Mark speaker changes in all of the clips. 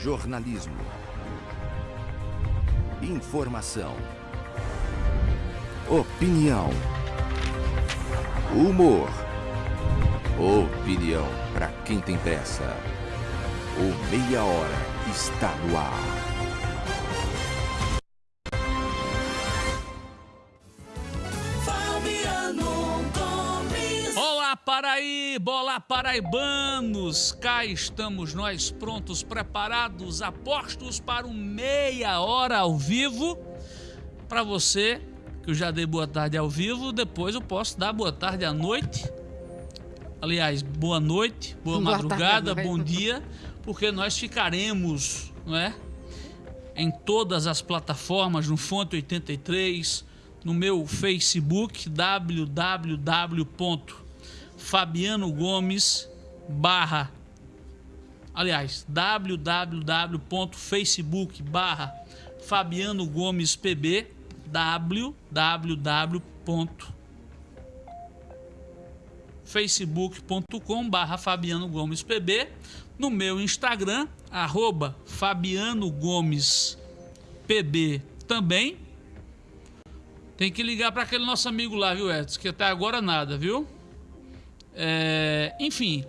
Speaker 1: Jornalismo. Informação. Opinião. Humor. Opinião para quem tem pressa. O Meia Hora está no ar.
Speaker 2: Paraibanos! Cá estamos nós prontos, preparados, apostos para um meia hora ao vivo. Para você, que eu já dei boa tarde ao vivo, depois eu posso dar boa tarde à noite. Aliás, boa noite, boa, boa madrugada, tarde, bom dia, porque nós ficaremos, não é? Em todas as plataformas, no Fonte 83, no meu Facebook, www Fabiano Gomes barra aliás www.facebook barra Fabiano Gomes PB www.facebook.com barra Fabiano Gomes PB no meu Instagram arroba Fabiano Gomes PB também tem que ligar para aquele nosso amigo lá, viu, Edson? Que até agora nada, viu? É, enfim,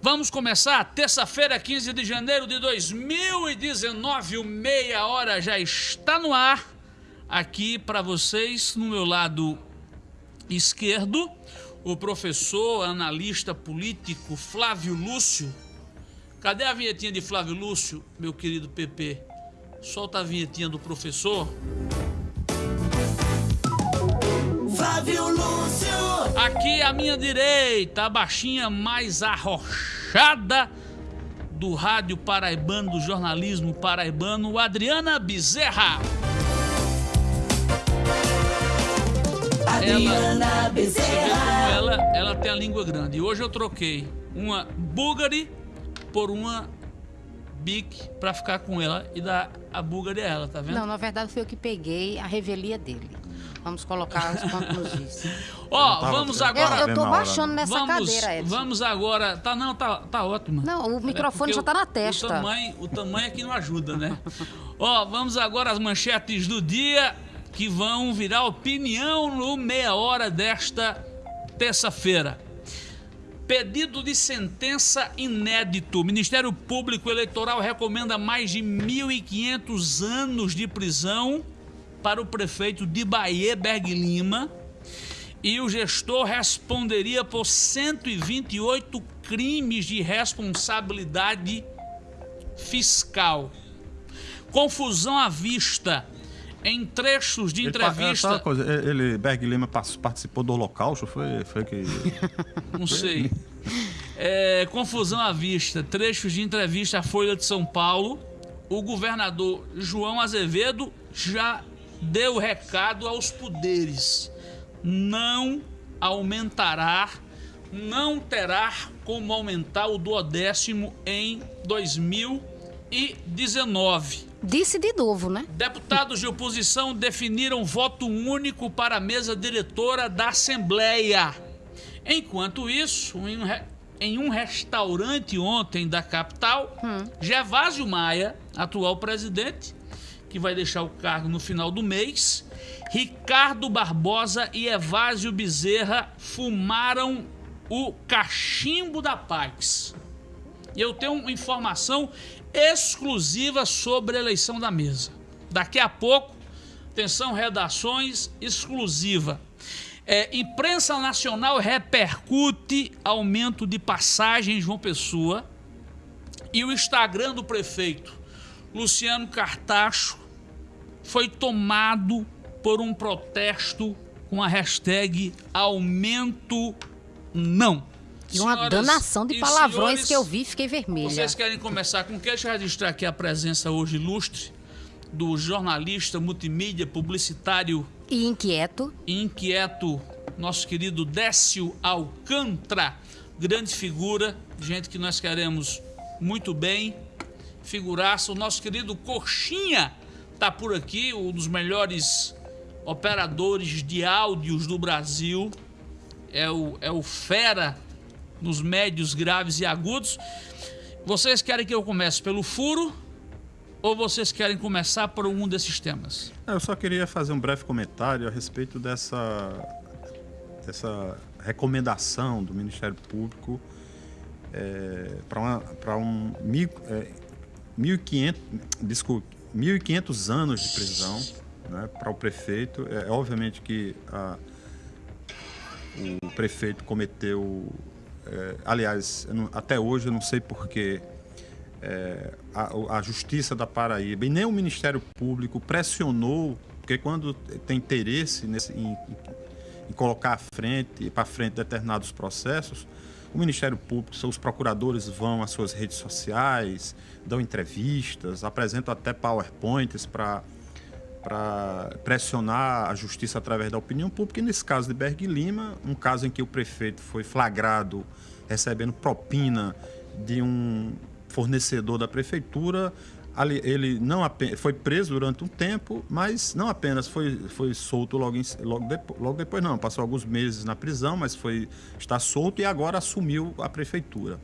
Speaker 2: vamos começar. Terça-feira, 15 de janeiro de 2019, o meia hora já está no ar. Aqui para vocês, no meu lado esquerdo, o professor, analista político Flávio Lúcio. Cadê a vinhetinha de Flávio Lúcio, meu querido PP? Solta a vinhetinha do professor. Flávio Lúcio. Aqui à minha direita, a baixinha mais arrochada do rádio paraibano, do jornalismo paraibano, Adriana Bezerra. Adriana ela, Bezerra. Ela, ela tem a língua grande. Hoje eu troquei uma Bulgari por uma Bic para ficar com ela e dar a Bulgari a ela, tá vendo?
Speaker 3: Não, na verdade foi eu que peguei a revelia dele. Vamos colocar os pontos nos.
Speaker 2: Ó, oh, vamos agora.
Speaker 3: Eu, eu tô baixando nessa vamos, cadeira, Edson.
Speaker 2: Vamos agora. Tá, não, tá, tá ótimo.
Speaker 3: Não, o microfone é já tá na testa.
Speaker 2: O tamanho, o tamanho é que não ajuda, né? Ó, oh, vamos agora às manchetes do dia que vão virar opinião no meia hora desta terça-feira. Pedido de sentença inédito. O Ministério Público Eleitoral recomenda mais de 1.500 anos de prisão para o prefeito de Bahia, Berg Lima, e o gestor responderia por 128 crimes de responsabilidade fiscal. Confusão à vista em trechos de entrevista.
Speaker 4: Ele, coisa, ele Berg Lima participou do Holocausto, foi, foi que.
Speaker 2: Não sei. É, confusão à vista, trechos de entrevista à Folha de São Paulo. O governador João Azevedo já deu recado aos poderes: não aumentará, não terá como aumentar o duodécimo em 2019.
Speaker 3: Disse de novo, né?
Speaker 2: Deputados de oposição definiram voto único para a mesa diretora da Assembleia. Enquanto isso, em um, em um restaurante ontem da capital, hum. Gervásio Maia, atual presidente, que vai deixar o cargo no final do mês. Ricardo Barbosa e Evásio Bezerra fumaram o cachimbo da paz. E eu tenho informação exclusiva sobre a eleição da mesa. Daqui a pouco, atenção, redações exclusiva. É, imprensa nacional repercute aumento de passagens João Pessoa e o Instagram do prefeito Luciano Cartacho foi tomado por um protesto com a hashtag aumento não.
Speaker 3: E uma Senhoras danação de palavrões senhores, que eu vi fiquei vermelha.
Speaker 2: Vocês querem começar com o que? Deixa eu registrar aqui a presença hoje ilustre do jornalista, multimídia, publicitário...
Speaker 3: E inquieto.
Speaker 2: E inquieto, nosso querido Décio Alcântara. Grande figura, gente que nós queremos muito bem figuraça. O nosso querido Coxinha está por aqui, um dos melhores operadores de áudios do Brasil. É o, é o fera nos médios, graves e agudos. Vocês querem que eu comece pelo furo Ou vocês querem começar por um desses temas?
Speaker 4: Eu só queria fazer um breve comentário a respeito dessa, dessa recomendação do Ministério Público é, para um mil, é, 1.500, desculpe, 1.500 anos de prisão né, para o prefeito. É, obviamente que a, o prefeito cometeu, é, aliás, não, até hoje eu não sei porquê, é, a, a, Justiça da Paraíba e nem o Ministério Público pressionou, porque quando tem interesse nesse, em, em colocar à frente, para frente determinados processos, o Ministério Público, seus procuradores vão às suas redes sociais, dão entrevistas, apresentam até PowerPoints para pressionar a justiça através da opinião pública. E nesse caso de Berg Lima, um caso em que o prefeito foi flagrado recebendo propina de um fornecedor da prefeitura, ele não apenas, foi preso durante um tempo, mas não apenas foi, foi solto logo, em, logo, depois, logo depois, não, passou alguns meses na prisão, mas foi está solto e agora assumiu a prefeitura.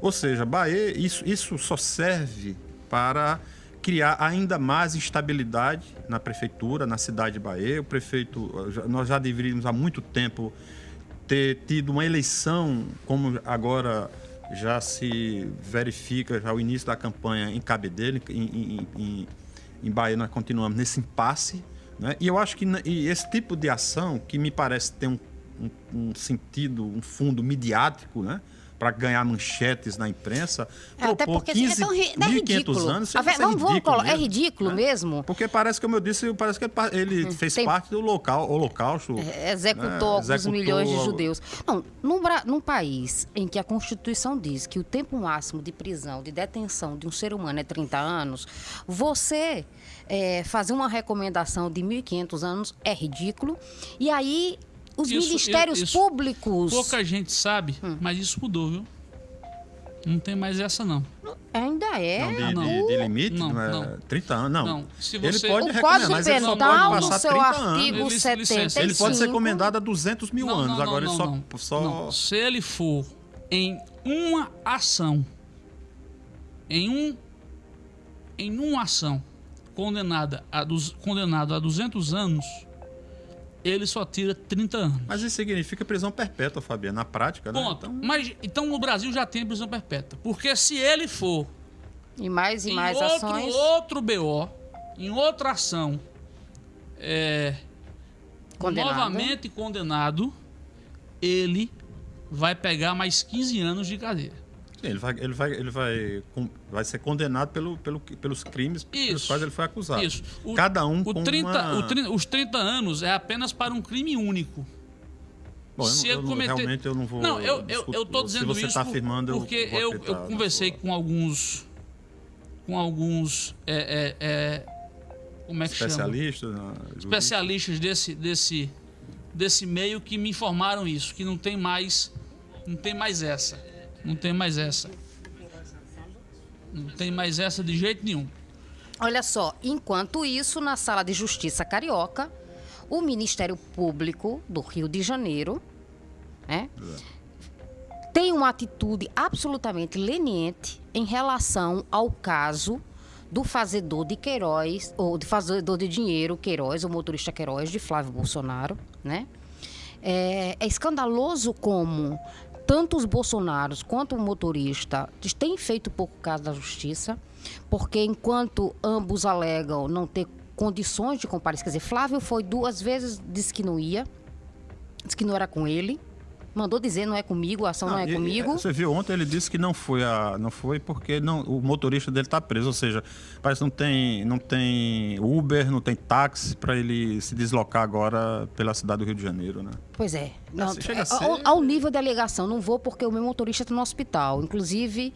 Speaker 4: Ou seja, Bahia, isso, isso só serve para criar ainda mais instabilidade na prefeitura, na cidade de Bahia. O prefeito, nós já deveríamos há muito tempo ter tido uma eleição como agora já se verifica já o início da campanha em Cabedelo, em, em, em, em Bahia nós continuamos nesse impasse. Né? E eu acho que esse tipo de ação, que me parece ter um, um, um sentido, um fundo midiático, né? Para ganhar manchetes na imprensa.
Speaker 3: É, até porque 15, assim, é tão ri, é ridículo.
Speaker 4: anos,
Speaker 3: é vamos, vamos colocar, mesmo, é ridículo né? mesmo.
Speaker 4: Porque parece, como eu disse, parece que ele hum, fez Tem, parte do local, holocausto.
Speaker 3: É, executou né? alguns executou milhões de judeus. Não, num, num país em que a Constituição diz que o tempo máximo de prisão, de detenção de um ser humano é 30 anos, você é, fazer uma recomendação de 1.500 anos é ridículo. E aí os isso, ministérios isso, públicos.
Speaker 2: Pouca gente sabe, hum. mas isso mudou, viu? Não tem mais essa, não.
Speaker 3: Ainda é.
Speaker 4: Não, de, de, de limite? Não, não, é não. 30 anos, não. não.
Speaker 2: Se você...
Speaker 4: Ele pode
Speaker 3: o Código
Speaker 4: mas
Speaker 3: ele só pode passar seu 30 artigo anos.
Speaker 4: 75. Ele pode ser recomendado a 200 mil
Speaker 2: não,
Speaker 4: anos. Agora ele só,
Speaker 2: só... Se ele for em uma ação, em um em uma ação condenada a, condenado a 200 anos, ele só tira 30 anos.
Speaker 4: Mas isso significa prisão perpétua, Fabiano, na prática,
Speaker 2: né? Ponto. Então... Mas então no Brasil já tem prisão perpétua. Porque se ele for.
Speaker 3: E mais e mais
Speaker 2: outro,
Speaker 3: ações.
Speaker 2: outro BO, em outra ação, é, condenado. novamente condenado, ele vai pegar mais 15 anos de cadeia.
Speaker 4: Sim, ele vai, ele vai, ele vai, vai ser condenado pelo, pelo, pelos crimes Isso. pelos quais ele foi acusado.
Speaker 2: Isso.
Speaker 4: O, Cada um
Speaker 2: o
Speaker 4: com
Speaker 2: 30,
Speaker 4: uma...
Speaker 2: o 30, Os 30 anos é apenas para um crime único.
Speaker 4: Bom, se eu, eu cometer... realmente eu não vou.
Speaker 2: Não, eu, eu, eu tô dizendo
Speaker 4: você
Speaker 2: isso
Speaker 4: tá afirmando,
Speaker 2: porque eu, eu, conversei com alguns. Com alguns. É, é, é, como é que
Speaker 4: Especialistas?
Speaker 2: chama? Especialistas desse, desse, desse meio que me informaram isso, que não tem mais. Não tem mais essa. Não tem mais essa. Não tem mais essa de jeito nenhum.
Speaker 3: Olha só, enquanto isso, na sala de justiça carioca, o Ministério Público do Rio de Janeiro né, tem uma atitude absolutamente leniente em relação ao caso do fazedor de Queiroz, ou de fazedor de dinheiro Queiroz, o motorista Queiroz, de Flávio Bolsonaro, né? É, é escandaloso como tanto os bolsonaros quanto o motorista têm feito pouco caso da justiça, porque enquanto ambos alegam não ter condições de comparecer, quer dizer, Flávio foi duas vezes, disse que não ia, disse que não era com ele, mandou dizer não é comigo, a ação não, não é e, comigo.
Speaker 4: Você viu ontem ele disse que não foi a, não foi porque não, o motorista dele está preso, ou seja, parece que não tem, não tem Uber, não tem táxi para ele se deslocar agora pela cidade do Rio de Janeiro, né?
Speaker 3: Pois é. Não, é, ser... ao, ao, nível da alegação, não vou porque o meu motorista está no hospital. Inclusive,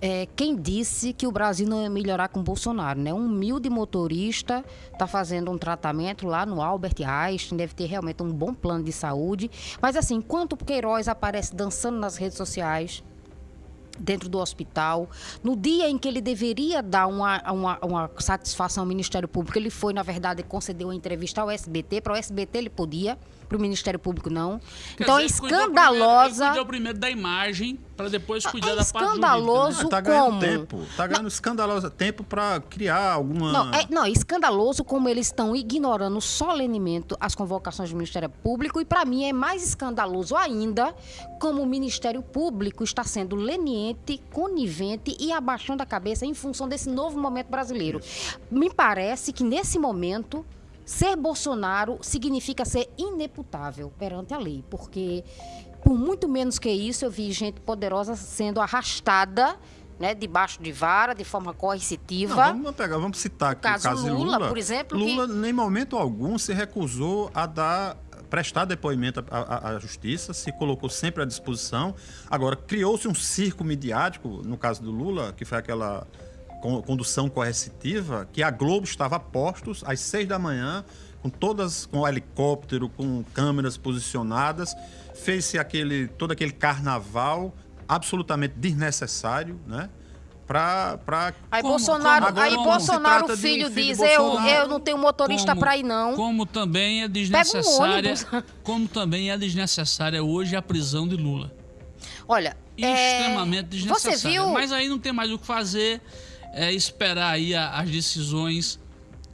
Speaker 3: é, quem disse que o Brasil não ia melhorar com Bolsonaro, né? Um humilde motorista está fazendo um tratamento lá no Albert Einstein, deve ter realmente um bom plano de saúde. Mas assim, enquanto Queiroz aparece dançando nas redes sociais, dentro do hospital, no dia em que ele deveria dar uma, uma, uma satisfação ao Ministério Público, ele foi, na verdade, concedeu uma entrevista ao SBT, para o SBT ele podia para o Ministério Público, não.
Speaker 2: Quer
Speaker 3: então
Speaker 2: dizer,
Speaker 3: é
Speaker 2: ele cuidou
Speaker 3: escandalosa.
Speaker 2: Primeiro, primeiro da imagem, para depois cuidar
Speaker 3: é
Speaker 2: da parte
Speaker 3: escandaloso.
Speaker 2: jurídica, né?
Speaker 4: tá ganhando
Speaker 3: como?
Speaker 4: tempo. Tá ganhando escandaloso tempo para criar alguma.
Speaker 3: Não, é, não, é escandaloso como eles estão ignorando solenemente as convocações do Ministério Público e para mim é mais escandaloso ainda como o Ministério Público está sendo leniente, conivente e abaixando a cabeça em função desse novo momento brasileiro. Me parece que nesse momento ser Bolsonaro significa ser ineputável perante a lei, porque por muito menos que isso eu vi gente poderosa sendo arrastada né, debaixo de vara, de forma coercitiva.
Speaker 4: Não, vamos pegar, vamos citar aqui
Speaker 3: caso
Speaker 4: o caso de
Speaker 3: Lula,
Speaker 4: Lula.
Speaker 3: por exemplo,
Speaker 4: Lula,
Speaker 3: que-
Speaker 4: nem momento algum, se recusou a dar prestar depoimento à, à- à justiça, se colocou sempre à disposição. Agora, criou-se um circo midiático, no caso do Lula, que foi aquela condução coercitiva, que a Globo estava a postos às seis da manhã, com todas, com helicóptero, com câmeras posicionadas, fez-se aquele, todo aquele carnaval absolutamente desnecessário, né? Pra, pra
Speaker 3: Aí
Speaker 2: Como-
Speaker 3: Bolsonaro,
Speaker 2: como-
Speaker 3: aí
Speaker 2: como
Speaker 3: Bolsonaro,
Speaker 4: trata de um
Speaker 3: filho,
Speaker 4: filho
Speaker 3: diz: eu, eu não tenho motorista para ir, não.
Speaker 2: Como também é
Speaker 3: um
Speaker 2: desnecessária,
Speaker 3: ônibus.
Speaker 2: como também é desnecessária hoje a prisão de Lula.
Speaker 3: Olha, é,
Speaker 2: Extremamente desnecessária.
Speaker 3: Você viu?
Speaker 2: Mas aí não tem mais o que fazer, é esperar aí a- as decisões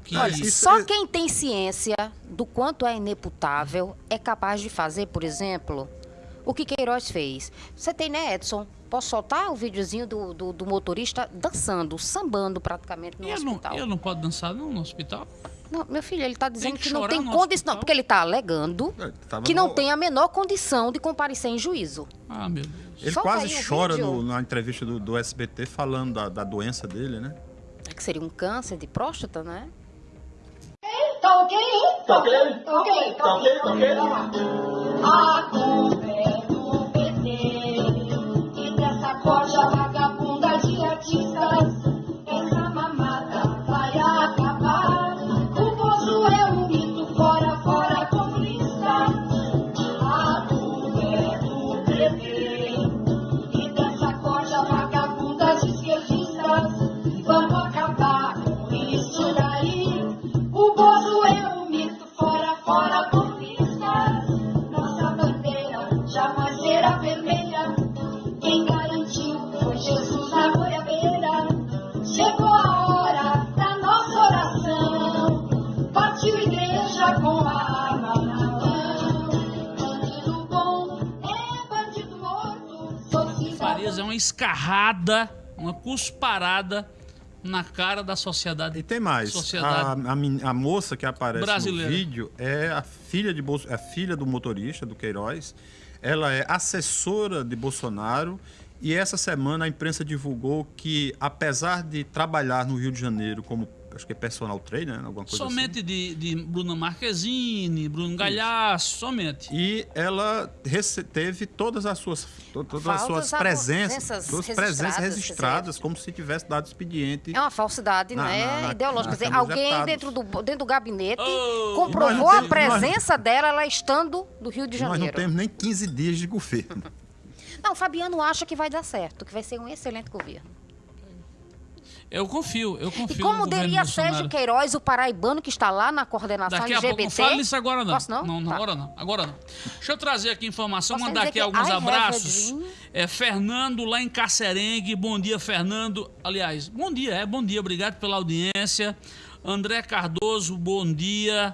Speaker 2: que
Speaker 3: Olha, só
Speaker 4: é-
Speaker 3: quem tem ciência do quanto é ineputável é capaz de fazer, por exemplo, o que Queiroz fez. Você tem, né, Edson? Posso soltar o videozinho do, do, do motorista dançando, sambando praticamente no
Speaker 2: E ele não,
Speaker 3: hospital?
Speaker 2: ele não pode dançar não, no hospital?
Speaker 3: Não, meu filho, ele está dizendo
Speaker 2: que
Speaker 3: que, não tem condição.
Speaker 2: hospital?
Speaker 3: Porque ele está alegando
Speaker 4: É,
Speaker 3: que não
Speaker 4: no-
Speaker 3: tem a menor condição de comparecer em juízo.
Speaker 2: Ah, meu Deus.
Speaker 4: Ele
Speaker 3: Solta
Speaker 4: quase chora no- na entrevista do, do SBT falando da, da doença dele, né?
Speaker 3: Que seria um câncer de próstata, né?
Speaker 5: Tá ok? Tá ok? Tá ok, tá ok, tá ok. A culpa é do PT e dessa corja vagabunda de artistas.
Speaker 2: Uma escarrada, uma cusparada na cara da sociedade.
Speaker 4: E tem mais. A,
Speaker 2: Sociedade
Speaker 4: a, men- a moça que aparece
Speaker 2: Brasileira.
Speaker 4: no vídeo é a filha, de Bolso- é a filha do motorista, do Queiroz. Ela é assessora de Bolsonaro. E essa semana a imprensa divulgou que, apesar de trabalhar no Rio de Janeiro como, acho que é personal trainer, né, alguma coisa
Speaker 2: Somente
Speaker 4: assim.
Speaker 2: de, de Bruna Marquezine, Bruno Galhaço, somente.
Speaker 4: E ela teve todas as suas, to- todas as suas presenças, suas presenças
Speaker 3: registradas,
Speaker 4: como se tivesse dado expediente.
Speaker 3: É uma falsidade,
Speaker 4: Na-
Speaker 3: né?
Speaker 4: na- na-
Speaker 3: Ideológica.
Speaker 4: na
Speaker 3: Quer dizer, alguém dentro do, dentro do gabinete
Speaker 2: Oh,
Speaker 3: comprovou
Speaker 4: nós
Speaker 3: a
Speaker 4: temos-
Speaker 3: presença dela, ela estando do Rio de
Speaker 4: Nós não
Speaker 3: Janeiro.
Speaker 4: temos nem 15 dias de governo.
Speaker 3: Não, o Fabiano acha que vai dar certo, que vai ser um excelente governo.
Speaker 2: Eu confio, eu confio
Speaker 3: E como diria. Sérgio Queiroz, o paraibano que está lá na coordenação
Speaker 2: Daqui a pouco,
Speaker 3: LGBT.
Speaker 2: não fale isso agora não.
Speaker 3: Posso não?
Speaker 2: Não, não,
Speaker 3: Tá.
Speaker 2: agora não, agora não. Deixa eu trazer aqui informação,
Speaker 3: Posso
Speaker 2: mandar aqui alguns
Speaker 3: I
Speaker 2: abraços. É, Fernando lá em Cacerengue, bom dia Fernando. Aliás, bom dia, é, bom dia, obrigado pela audiência. André Cardoso, bom dia.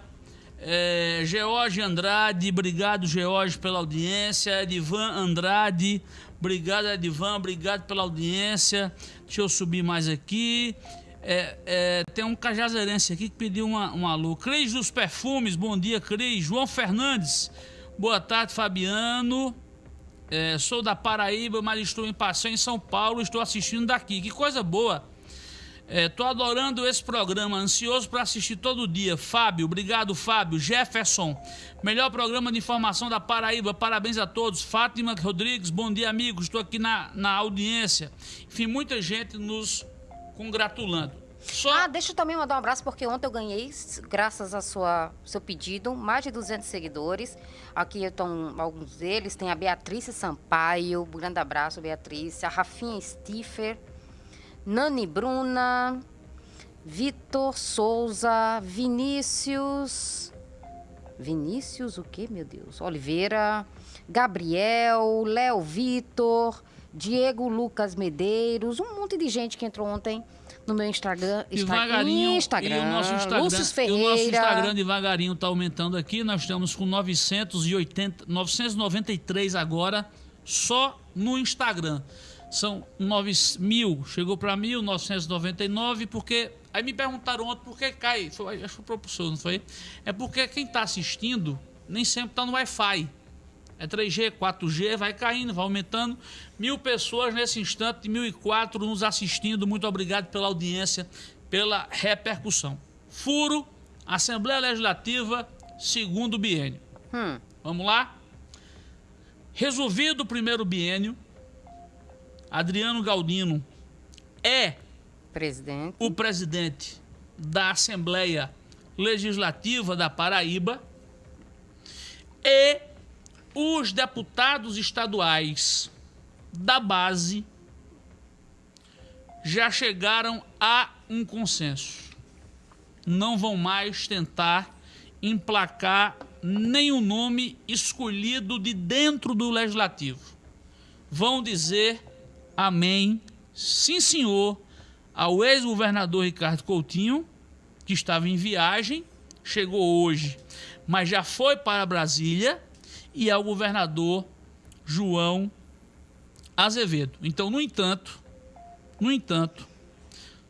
Speaker 2: É, George Andrade, obrigado George pela audiência. Edivan Andrade, obrigado Edivan, obrigado pela audiência. Deixa eu subir mais aqui. É, é, tem um cajazeirense aqui que pediu uma, um alô. Cris dos Perfumes, bom dia, Cris. João Fernandes, boa tarde, Fabiano. É, sou da Paraíba, mas estou em passeio em São Paulo, estou assistindo daqui. Que coisa boa. Estou adorando esse programa, ansioso para assistir todo dia. Fábio, obrigado, Fábio. Jefferson, melhor programa de informação da Paraíba. Parabéns a todos. Fátima Rodrigues, bom dia, amigos. Estou aqui na, na audiência. Enfim, muita gente nos congratulando. Só
Speaker 3: Ah, deixa eu também mandar um abraço, porque ontem eu ganhei, graças ao seu pedido, mais de 200 seguidores. Aqui estão alguns deles. Tem a Beatriz Sampaio, um grande abraço, Beatriz. A Rafinha Stiffer, Nani Bruna, Vitor Souza, Vinícius, Vinícius, o quê, meu Deus? Oliveira, Gabriel, Léo Vitor, Diego Lucas Medeiros, um monte de gente que entrou ontem no meu Instagram.
Speaker 2: Devagarinho,
Speaker 3: Instagram,
Speaker 2: e o nosso Instagram,
Speaker 3: Lúcio
Speaker 2: e o nosso Instagram devagarinho está aumentando aqui. Nós estamos com 980, 993 agora, só no Instagram. São 9 mil, chegou para 1.999, porque. Aí me perguntaram ontem por que cai. Foi, acho que foi o professor, não foi? É porque quem está assistindo nem sempre está no Wi-Fi. É 3G, 4G, vai caindo, vai aumentando. Mil pessoas nesse instante, 1.004 nos assistindo. Muito obrigado pela audiência, pela repercussão. Furo, Assembleia Legislativa, segundo biênio.
Speaker 3: Hum,
Speaker 2: Vamos lá? Resolvido o primeiro biênio, Adriano Galdino é
Speaker 3: presidente.
Speaker 2: o presidente da Assembleia Legislativa da Paraíba e os deputados estaduais da base já chegaram a um consenso. Não vão mais tentar emplacar nenhum nome escolhido de dentro do legislativo. Vão dizer amém, sim senhor, ao ex-governador Ricardo Coutinho, que estava em viagem, chegou hoje, mas já foi para Brasília, e ao governador João Azevedo. Então, no entanto, no entanto,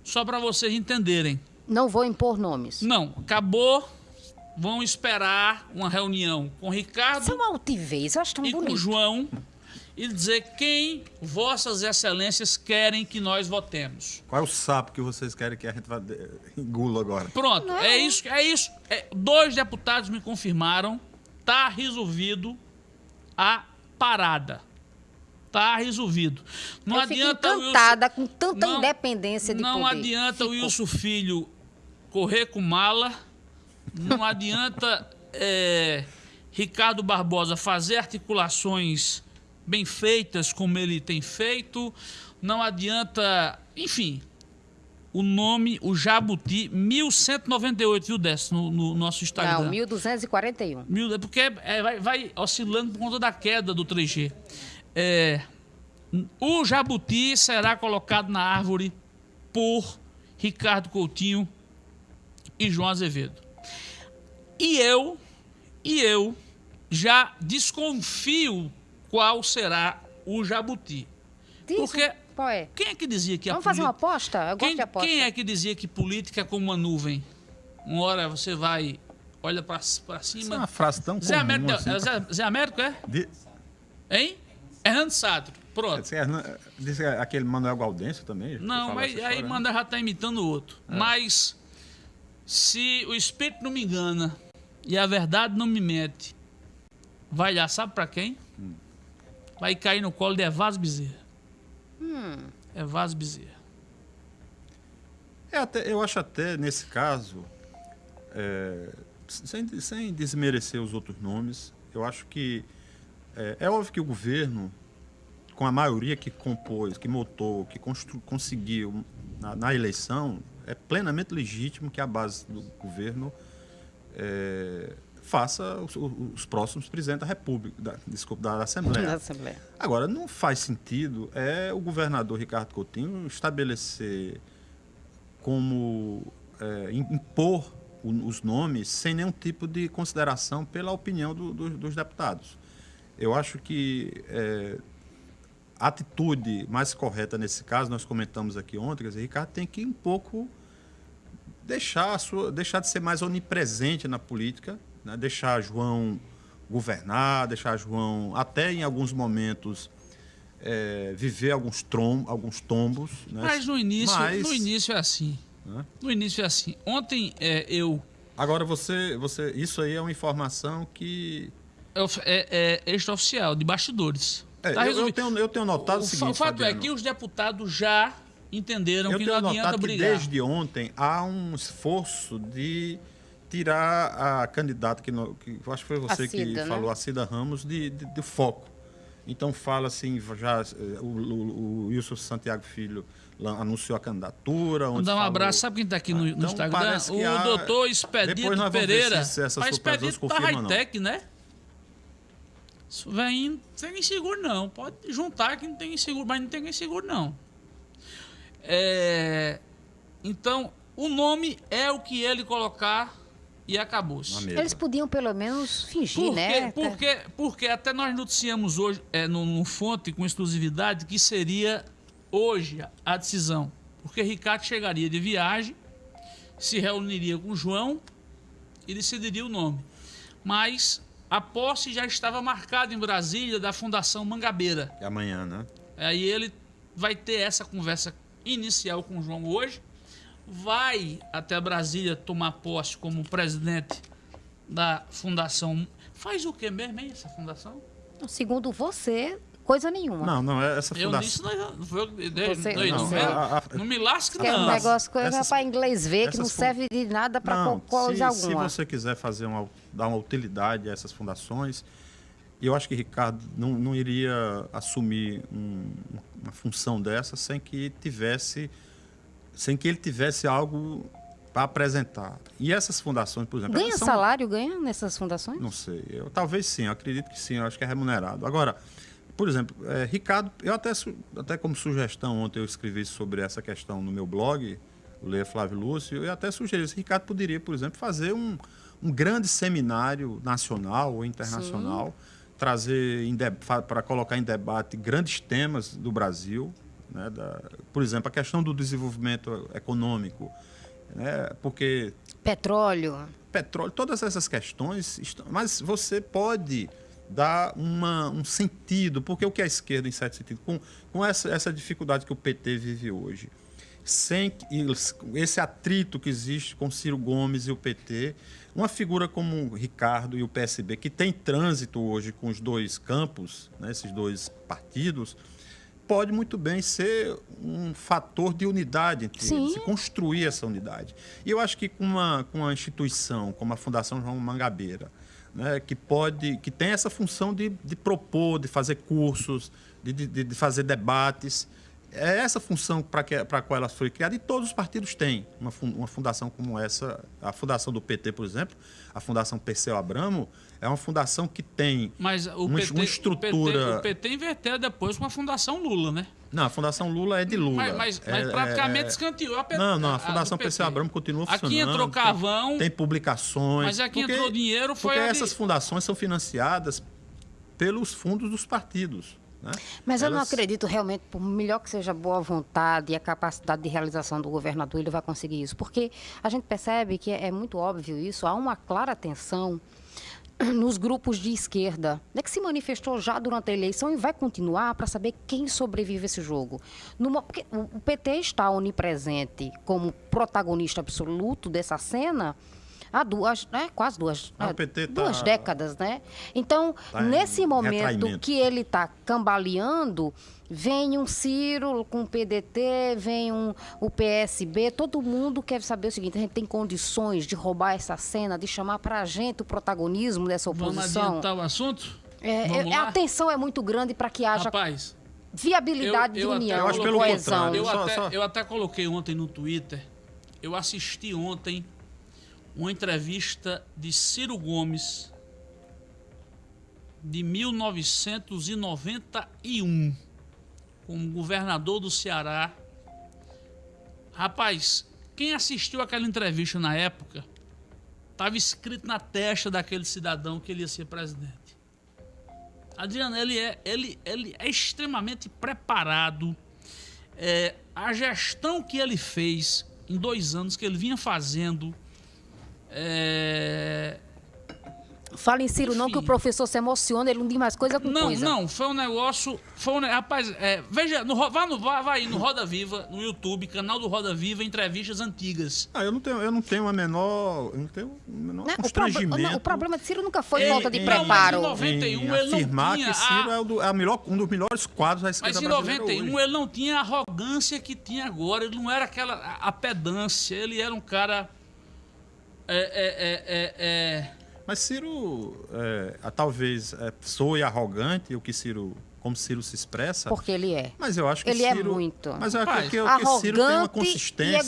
Speaker 2: só para vocês entenderem,
Speaker 3: Não vou impor nomes.
Speaker 2: não, acabou, vão esperar uma reunião com Ricardo
Speaker 3: Isso é uma altivez, eu acho tão
Speaker 2: e com o
Speaker 3: bonito.
Speaker 2: João e dizer quem vossas excelências querem que nós votemos.
Speaker 4: Qual é o sapo que vocês querem que a gente vá de- engula agora?
Speaker 2: Pronto, é isso, é isso. É, dois deputados me confirmaram, tá resolvido a parada. Tá resolvido. Não
Speaker 3: eu fico
Speaker 2: adianta o Wilson-
Speaker 3: encantada com tanta
Speaker 2: Não-
Speaker 3: independência de
Speaker 2: Não
Speaker 3: poder.
Speaker 2: adianta o
Speaker 3: Fico.
Speaker 2: Wilson Filho correr com mala. Não adianta é, Ricardo Barbosa fazer articulações bem feitas como ele tem feito. Não adianta, enfim, o nome, o Jabuti, 1198, viu, Décio, no, no nosso Instagram.
Speaker 3: Não, 1241.
Speaker 2: Mil- é porque é, vai, vai oscilando por conta da queda do 3G. É, o jabuti será colocado na árvore por Ricardo Coutinho e João Azevedo. E eu, e eu já desconfio qual será o jabuti.
Speaker 3: Diz,
Speaker 2: Porque
Speaker 3: Qual é?
Speaker 2: quem é que dizia que a
Speaker 3: Vamos fazer uma aposta? Eu gosto
Speaker 2: quem,
Speaker 3: de aposta.
Speaker 2: quem é que dizia que política é como uma nuvem? Uma hora você vai, olha pra, pra
Speaker 4: Isso é
Speaker 2: cima.
Speaker 4: uma frase tão
Speaker 2: Zé
Speaker 4: comum
Speaker 2: Américo,
Speaker 4: assim.
Speaker 2: é Zé, Zé Américo é?
Speaker 4: De-
Speaker 2: Hein? Hernando Sadro. Pronto.
Speaker 4: Hernan- disse que aquele Manuel Gaudêncio também.
Speaker 2: Não, mas aí
Speaker 4: né?
Speaker 2: manda já tá imitando o outro. Mas se o espírito não me engana e a verdade não me mente, vai lá, sabe pra quem? Vai cair no colo de Evásio Bezerra. Evásio Bezerra.
Speaker 4: É, até, eu acho até, nesse caso, é, sem, sem desmerecer os outros nomes, eu acho que é, é óbvio que o governo, com a maioria que compôs, que montou, que constru, conseguiu na, na eleição, é plenamente legítimo que a base do governo é, faça os, os próximos presidentes da República, da, desculpa, da Assembleia.
Speaker 3: Na Assembleia.
Speaker 4: Agora, não faz sentido é o governador Ricardo Coutinho estabelecer como é, im- impor os nomes sem nenhum tipo de consideração pela opinião do- do- dos deputados. Eu acho que é, a atitude mais correta nesse caso, nós comentamos aqui ontem, quer dizer, Ricardo tem que um pouco deixar, sua, deixar de ser mais onipresente na política, né? deixar João governar, deixar João, até em alguns momentos, é, viver alguns, trom, alguns tombos. Né?
Speaker 2: Mas no início,
Speaker 4: Mas-
Speaker 2: no início é assim.
Speaker 4: Hã?
Speaker 2: No início é assim. Ontem é, eu
Speaker 4: Agora, você, você, isso aí é uma informação que...
Speaker 2: é, é, é extraoficial, de bastidores.
Speaker 4: É,
Speaker 2: Tá
Speaker 4: eu, eu tenho, eu tenho notado o,
Speaker 2: o,
Speaker 4: seguinte,
Speaker 2: o fato é
Speaker 4: Fabiano,
Speaker 2: que os deputados já entenderam
Speaker 4: eu
Speaker 2: que
Speaker 4: tenho
Speaker 2: não adianta
Speaker 4: notado que
Speaker 2: brigar.
Speaker 4: desde ontem há um esforço de tirar a candidata, que, no- que eu acho que foi você
Speaker 3: Cida,
Speaker 4: que
Speaker 3: né?
Speaker 4: falou, a Cida Ramos, de, de, de foco. Então fala assim, já eh, o, o, o Wilson Santiago Filho anunciou a candidatura. Onde
Speaker 2: dar um
Speaker 4: falou-
Speaker 2: abraço. Sabe quem está aqui no, no
Speaker 4: Então,
Speaker 2: Instagram? O
Speaker 4: há-
Speaker 2: doutor
Speaker 4: Depois
Speaker 2: Expedito
Speaker 4: nós vamos ver
Speaker 2: Pereira.
Speaker 4: se- essas
Speaker 2: Mas Expedito tá high-tech, né? Isso vem, não tem nem seguro não. Pode juntar que não tem seguro, mas não tem nem seguro não. É, então, o nome é o que ele colocar e
Speaker 4: mesa.
Speaker 3: Eles podiam pelo menos fingir,
Speaker 2: Porque,
Speaker 3: né?
Speaker 2: porque, porque até nós noticiamos hoje, é, no, no fonte com exclusividade, que seria hoje a- a decisão. Porque Ricardo chegaria de viagem, se reuniria com João e decidiria o nome. Mas a posse já estava marcada em Brasília da Fundação Mangabeira.
Speaker 4: É amanhã, né?
Speaker 2: Aí ele vai ter essa conversa inicial com o João hoje, vai até Brasília tomar posse como presidente da fundação. Faz o que mesmo, hein, essa fundação?
Speaker 3: Segundo você, coisa nenhuma.
Speaker 4: Não, não, é essa
Speaker 2: Eu disse,
Speaker 4: fundação.
Speaker 2: não, não, foi eu que dei,
Speaker 3: Você-
Speaker 2: não,
Speaker 3: não,
Speaker 2: não, não me lasque,
Speaker 3: Que é um
Speaker 2: não.
Speaker 3: negócio coisa
Speaker 4: essas-
Speaker 3: para inglês ver, que não serve de nada para
Speaker 4: Não,
Speaker 3: coisa
Speaker 4: se, se
Speaker 3: alguma.
Speaker 4: você quiser fazer uma, dar uma utilidade a essas fundações, eu acho que Ricardo não, não iria assumir um- uma função dessa sem que tivesse, sem que ele tivesse algo para apresentar. E essas fundações, por exemplo,
Speaker 3: Ganha
Speaker 4: são-
Speaker 3: salário, ganha nessas fundações?
Speaker 4: Não sei. Eu, talvez sim, eu acredito que sim, eu acho que é remunerado. Agora, por exemplo, eh, Ricardo, eu até, até como sugestão, ontem eu escrevi sobre essa questão no meu blog, o Leia Flávio Lúcio, eu até sugeri que Ricardo poderia, por exemplo, fazer um, um grande seminário nacional ou internacional, trazer para colocar em debate grandes temas do Brasil, né, da- por exemplo, a questão do desenvolvimento econômico, né, porque
Speaker 3: Petróleo.
Speaker 4: petróleo, todas essas questões, estão, mas você pode dar uma, um sentido, porque o que é a esquerda, em certo sentido, com, com essa, essa dificuldade que o PT vive hoje, sem esse atrito que existe com Ciro Gomes e o PT, uma figura como o Ricardo e o PSB, que tem trânsito hoje com os dois campos, né, esses dois partidos, pode muito bem ser um fator de unidade entre
Speaker 3: Sim.
Speaker 4: eles, construir essa unidade. E eu acho que com uma, com uma instituição como a Fundação João Mangabeira, né, que pode, que tem essa função de, de propor, de fazer cursos, de, de, de fazer debates, é essa função para a qual ela foi criada e todos os partidos têm uma, uma fundação como essa, a fundação do PT, por exemplo, a Fundação Perseu Abramo, é uma fundação que tem
Speaker 2: Mas o
Speaker 4: uma,
Speaker 2: PT,
Speaker 4: uma estrutura.
Speaker 2: O PT, o PT inverteu depois com a Fundação Lula, né?
Speaker 4: Não, a Fundação Lula é de Lula.
Speaker 2: Mas, mas- mas
Speaker 4: É-
Speaker 2: praticamente
Speaker 4: é-
Speaker 2: escanteou a PT.
Speaker 4: Não, não, a Fundação
Speaker 2: PT.
Speaker 4: PC Abramo continua funcionando.
Speaker 2: Aqui entrou
Speaker 4: tem-
Speaker 2: carvão,
Speaker 4: Tem, publicações.
Speaker 2: mas aqui entrou dinheiro, foi
Speaker 4: Porque
Speaker 2: a de-
Speaker 4: essas fundações são financiadas pelos fundos dos partidos. Né?
Speaker 3: Mas eu não
Speaker 4: Elas-
Speaker 3: acredito realmente, por melhor que seja a boa vontade e a capacidade de realização do governador, ele vai conseguir isso. Porque a gente percebe que é, é muito óbvio isso, há uma clara tensão nos grupos de esquerda, né, que se manifestou já durante a eleição e vai continuar para saber quem sobrevive a esse jogo. Numa- o PT está onipresente como protagonista absoluto dessa cena há duas, né, quase duas,
Speaker 4: Ah, o
Speaker 3: é,
Speaker 4: PT tá-
Speaker 3: duas décadas, né? Então,
Speaker 4: Tá
Speaker 3: nesse momento
Speaker 4: retraimento.
Speaker 3: que ele está cambaleando, vem um Ciro com o PDT, vem um, o PSB, todo mundo quer saber o seguinte, a gente tem condições de roubar essa cena, de chamar para a gente o protagonismo dessa
Speaker 2: Vamos
Speaker 3: oposição?
Speaker 2: adiantar o assunto?
Speaker 3: É,
Speaker 2: Vamos
Speaker 3: é,
Speaker 2: lá?
Speaker 3: a tensão é muito grande para que haja
Speaker 2: Rapaz,
Speaker 3: viabilidade
Speaker 2: eu- eu
Speaker 3: de
Speaker 2: até-
Speaker 3: união,
Speaker 2: eu acho
Speaker 4: pelo
Speaker 3: coesão.
Speaker 4: contrário.
Speaker 2: eu,
Speaker 4: Só-
Speaker 2: até,
Speaker 4: só-
Speaker 2: eu até coloquei ontem no Twitter, eu assisti ontem uma entrevista de Ciro Gomes de 1991 como governador do Ceará. Rapaz, quem assistiu aquela entrevista na época, estava escrito na testa daquele cidadão que ele ia ser presidente. Adriano, ele é, ele, ele é extremamente preparado. É, a gestão que ele fez em dois anos, que ele vinha fazendo, é,
Speaker 3: Fala em Ciro não, que o
Speaker 2: Enfim.
Speaker 3: professor se emociona, ele não diz mais coisa com
Speaker 2: Não,
Speaker 3: coisa.
Speaker 2: não, foi um negócio. Foi um, rapaz, é, veja, no, vá, no, vá, vai aí no Roda Viva, no YouTube, canal do Roda Viva, entrevistas antigas.
Speaker 4: Ah, eu não tenho, eu não tenho a menor, eu não tenho o menor
Speaker 3: Né? O, prob-
Speaker 4: constrangimento.
Speaker 3: não, o problema de Ciro nunca foi
Speaker 2: Ele-
Speaker 3: falta de
Speaker 2: não, mas em
Speaker 3: preparo.
Speaker 2: 91
Speaker 4: em
Speaker 2: ele não
Speaker 4: afirmar
Speaker 2: tinha
Speaker 4: que Ciro
Speaker 2: a-
Speaker 4: é, o do- é a melhor- um dos melhores quadros da esquerda
Speaker 2: Mas em
Speaker 4: brasileira
Speaker 2: 91
Speaker 4: hoje.
Speaker 2: ele não tinha a arrogância que tinha agora, ele não era aquela a, a pedância, ele era um cara. É, é, é, é, é,
Speaker 4: Mas Ciro, é, a- talvez, é, soe arrogante, o que Ciro, como Ciro se expressa.
Speaker 3: Porque ele é.
Speaker 4: Mas eu acho que
Speaker 3: Ele é
Speaker 4: Ciro,
Speaker 3: muito.
Speaker 4: Mas eu acho que, que, que Ciro tem uma
Speaker 3: e
Speaker 4: consistência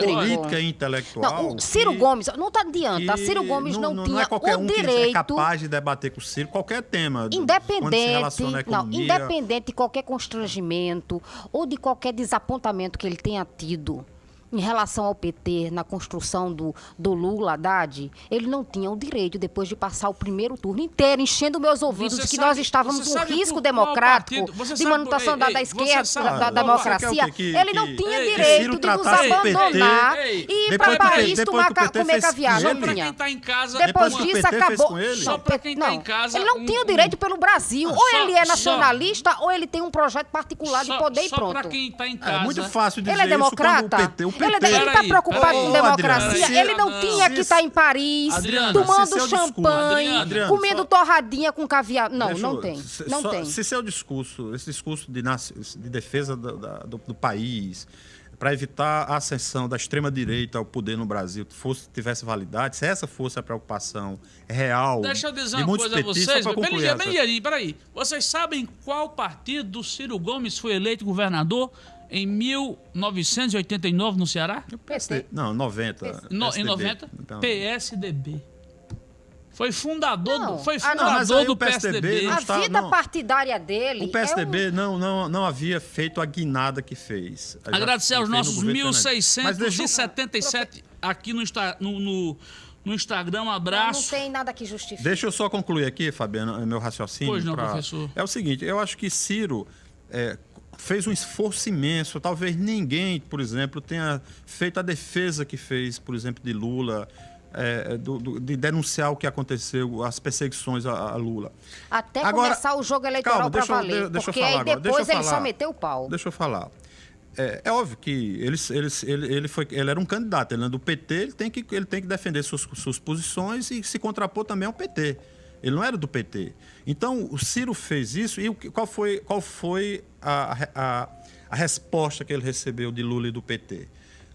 Speaker 4: política e intelectual.
Speaker 3: Não, o Ciro
Speaker 4: que-
Speaker 3: Gomes, não tá adianta. Ciro Gomes não,
Speaker 4: não
Speaker 3: tinha
Speaker 4: é qualquer
Speaker 3: o
Speaker 4: um que é
Speaker 3: direito,
Speaker 4: capaz de debater com o Ciro qualquer tema. do- quando se
Speaker 3: independente, não, independente de qualquer constrangimento ou de qualquer desapontamento que ele tenha tido em relação ao PT na construção do, do Lula Haddad, ele não tinha o direito, depois de passar o primeiro turno inteiro, enchendo meus ouvidos
Speaker 2: Você
Speaker 3: de que
Speaker 2: sabe-
Speaker 3: nós estávamos
Speaker 2: sabe
Speaker 3: risco democrático
Speaker 2: partido-
Speaker 3: de
Speaker 2: sabe por-
Speaker 3: manutenção
Speaker 2: ei,
Speaker 3: da, esquerda,
Speaker 2: sabe-
Speaker 3: da, da democracia.
Speaker 4: o quê? Que-
Speaker 3: ele não
Speaker 4: que-
Speaker 3: tinha
Speaker 2: Ei,
Speaker 3: direito de nos abandonar
Speaker 2: ei,
Speaker 3: e ir
Speaker 4: depois
Speaker 3: para Paris
Speaker 4: PT
Speaker 3: tomar,
Speaker 4: depois que o
Speaker 3: ca- comer
Speaker 4: fez
Speaker 3: caviar.
Speaker 4: com
Speaker 3: Não
Speaker 2: Pra
Speaker 3: tinha.
Speaker 2: quem tá em casa,
Speaker 3: Depois
Speaker 4: o
Speaker 3: disso, acabou.
Speaker 2: Só pra quem tá
Speaker 3: não,
Speaker 2: em casa,
Speaker 3: Ele não
Speaker 2: um-
Speaker 3: tinha o
Speaker 2: um-
Speaker 3: direito pelo Brasil.
Speaker 2: Ah,
Speaker 3: ou
Speaker 2: só-
Speaker 3: ele é
Speaker 2: só-
Speaker 3: nacionalista, ou ele tem um projeto particular de
Speaker 2: só,
Speaker 3: poder e
Speaker 2: só
Speaker 3: pronto.
Speaker 2: pra quem tá em casa.
Speaker 4: É muito fácil dizer
Speaker 3: Ele é
Speaker 4: isso
Speaker 3: democrata?
Speaker 4: quando o PT... O PT
Speaker 3: Ele, ele tá preocupado com democracia.
Speaker 4: Adriana,
Speaker 3: ele não tinha que estar em Paris,
Speaker 2: Adriana,
Speaker 3: tomando
Speaker 4: discurso-
Speaker 3: champanhe, comendo
Speaker 4: só-
Speaker 3: torradinha com caviar. Não, não tem.
Speaker 4: se-
Speaker 3: Não
Speaker 4: só-
Speaker 3: tem.
Speaker 4: Se seu discurso, esse discurso de, de defesa do país, para evitar a ascensão da extrema-direita ao poder no Brasil, fosse, tivesse validade, se essa fosse a preocupação real
Speaker 2: Deixa eu dizer uma coisa a vocês. bem ligeirinho, peraí. Vocês sabem qual partido do Ciro Gomes foi eleito governador em 1989 no Ceará?
Speaker 3: PT.
Speaker 4: Não, 90.
Speaker 2: No- em
Speaker 4: PSDB.
Speaker 2: 90?
Speaker 4: Então,
Speaker 2: PSDB. Foi fundador,
Speaker 3: Não.
Speaker 2: do, foi
Speaker 3: Ah, não.
Speaker 2: fundador
Speaker 4: Mas aí
Speaker 2: do
Speaker 4: PSDB
Speaker 2: PSDB.
Speaker 4: não
Speaker 3: A
Speaker 4: está-
Speaker 3: vida
Speaker 4: não.
Speaker 3: partidária dele.
Speaker 4: O PSDB
Speaker 3: é
Speaker 4: não, não, não havia feito a guinada que fez.
Speaker 2: Agradecer aos nossos
Speaker 4: governo Fernandes. Mas deixa eu-
Speaker 2: 1677 aqui no, Insta- no, no, no Instagram. Um
Speaker 3: um, não,
Speaker 2: abraço.
Speaker 3: não tem nada que justifique.
Speaker 4: Deixa eu só concluir aqui, Fabiano, meu raciocínio.
Speaker 2: Pois não,
Speaker 4: pra-
Speaker 2: professor.
Speaker 4: É o seguinte, eu acho que Ciro é, fez um esforço imenso. Talvez ninguém, por exemplo, tenha feito a defesa que fez, por exemplo, de Lula, é, do- do- de denunciar o que aconteceu, as perseguições a, a Lula.
Speaker 3: Até
Speaker 4: Agora-
Speaker 3: começar o jogo eleitoral para
Speaker 4: deixa eu-
Speaker 3: valer.
Speaker 4: de- deixa eu
Speaker 3: porque
Speaker 4: falar
Speaker 3: aí
Speaker 4: agora, eu
Speaker 3: depois ele só
Speaker 4: falar.
Speaker 3: meteu o pau.
Speaker 4: Deixa eu falar. É, é óbvio que ele, ele, ele, ele, foi, ele era um candidato, ele é do PT, ele tem que, ele tem que defender suas, suas posições e se contrapor também ao PT. Ele não era do PT. Então, o Ciro fez isso e qual foi, qual foi a, a, a resposta que ele recebeu de Lula e do PT?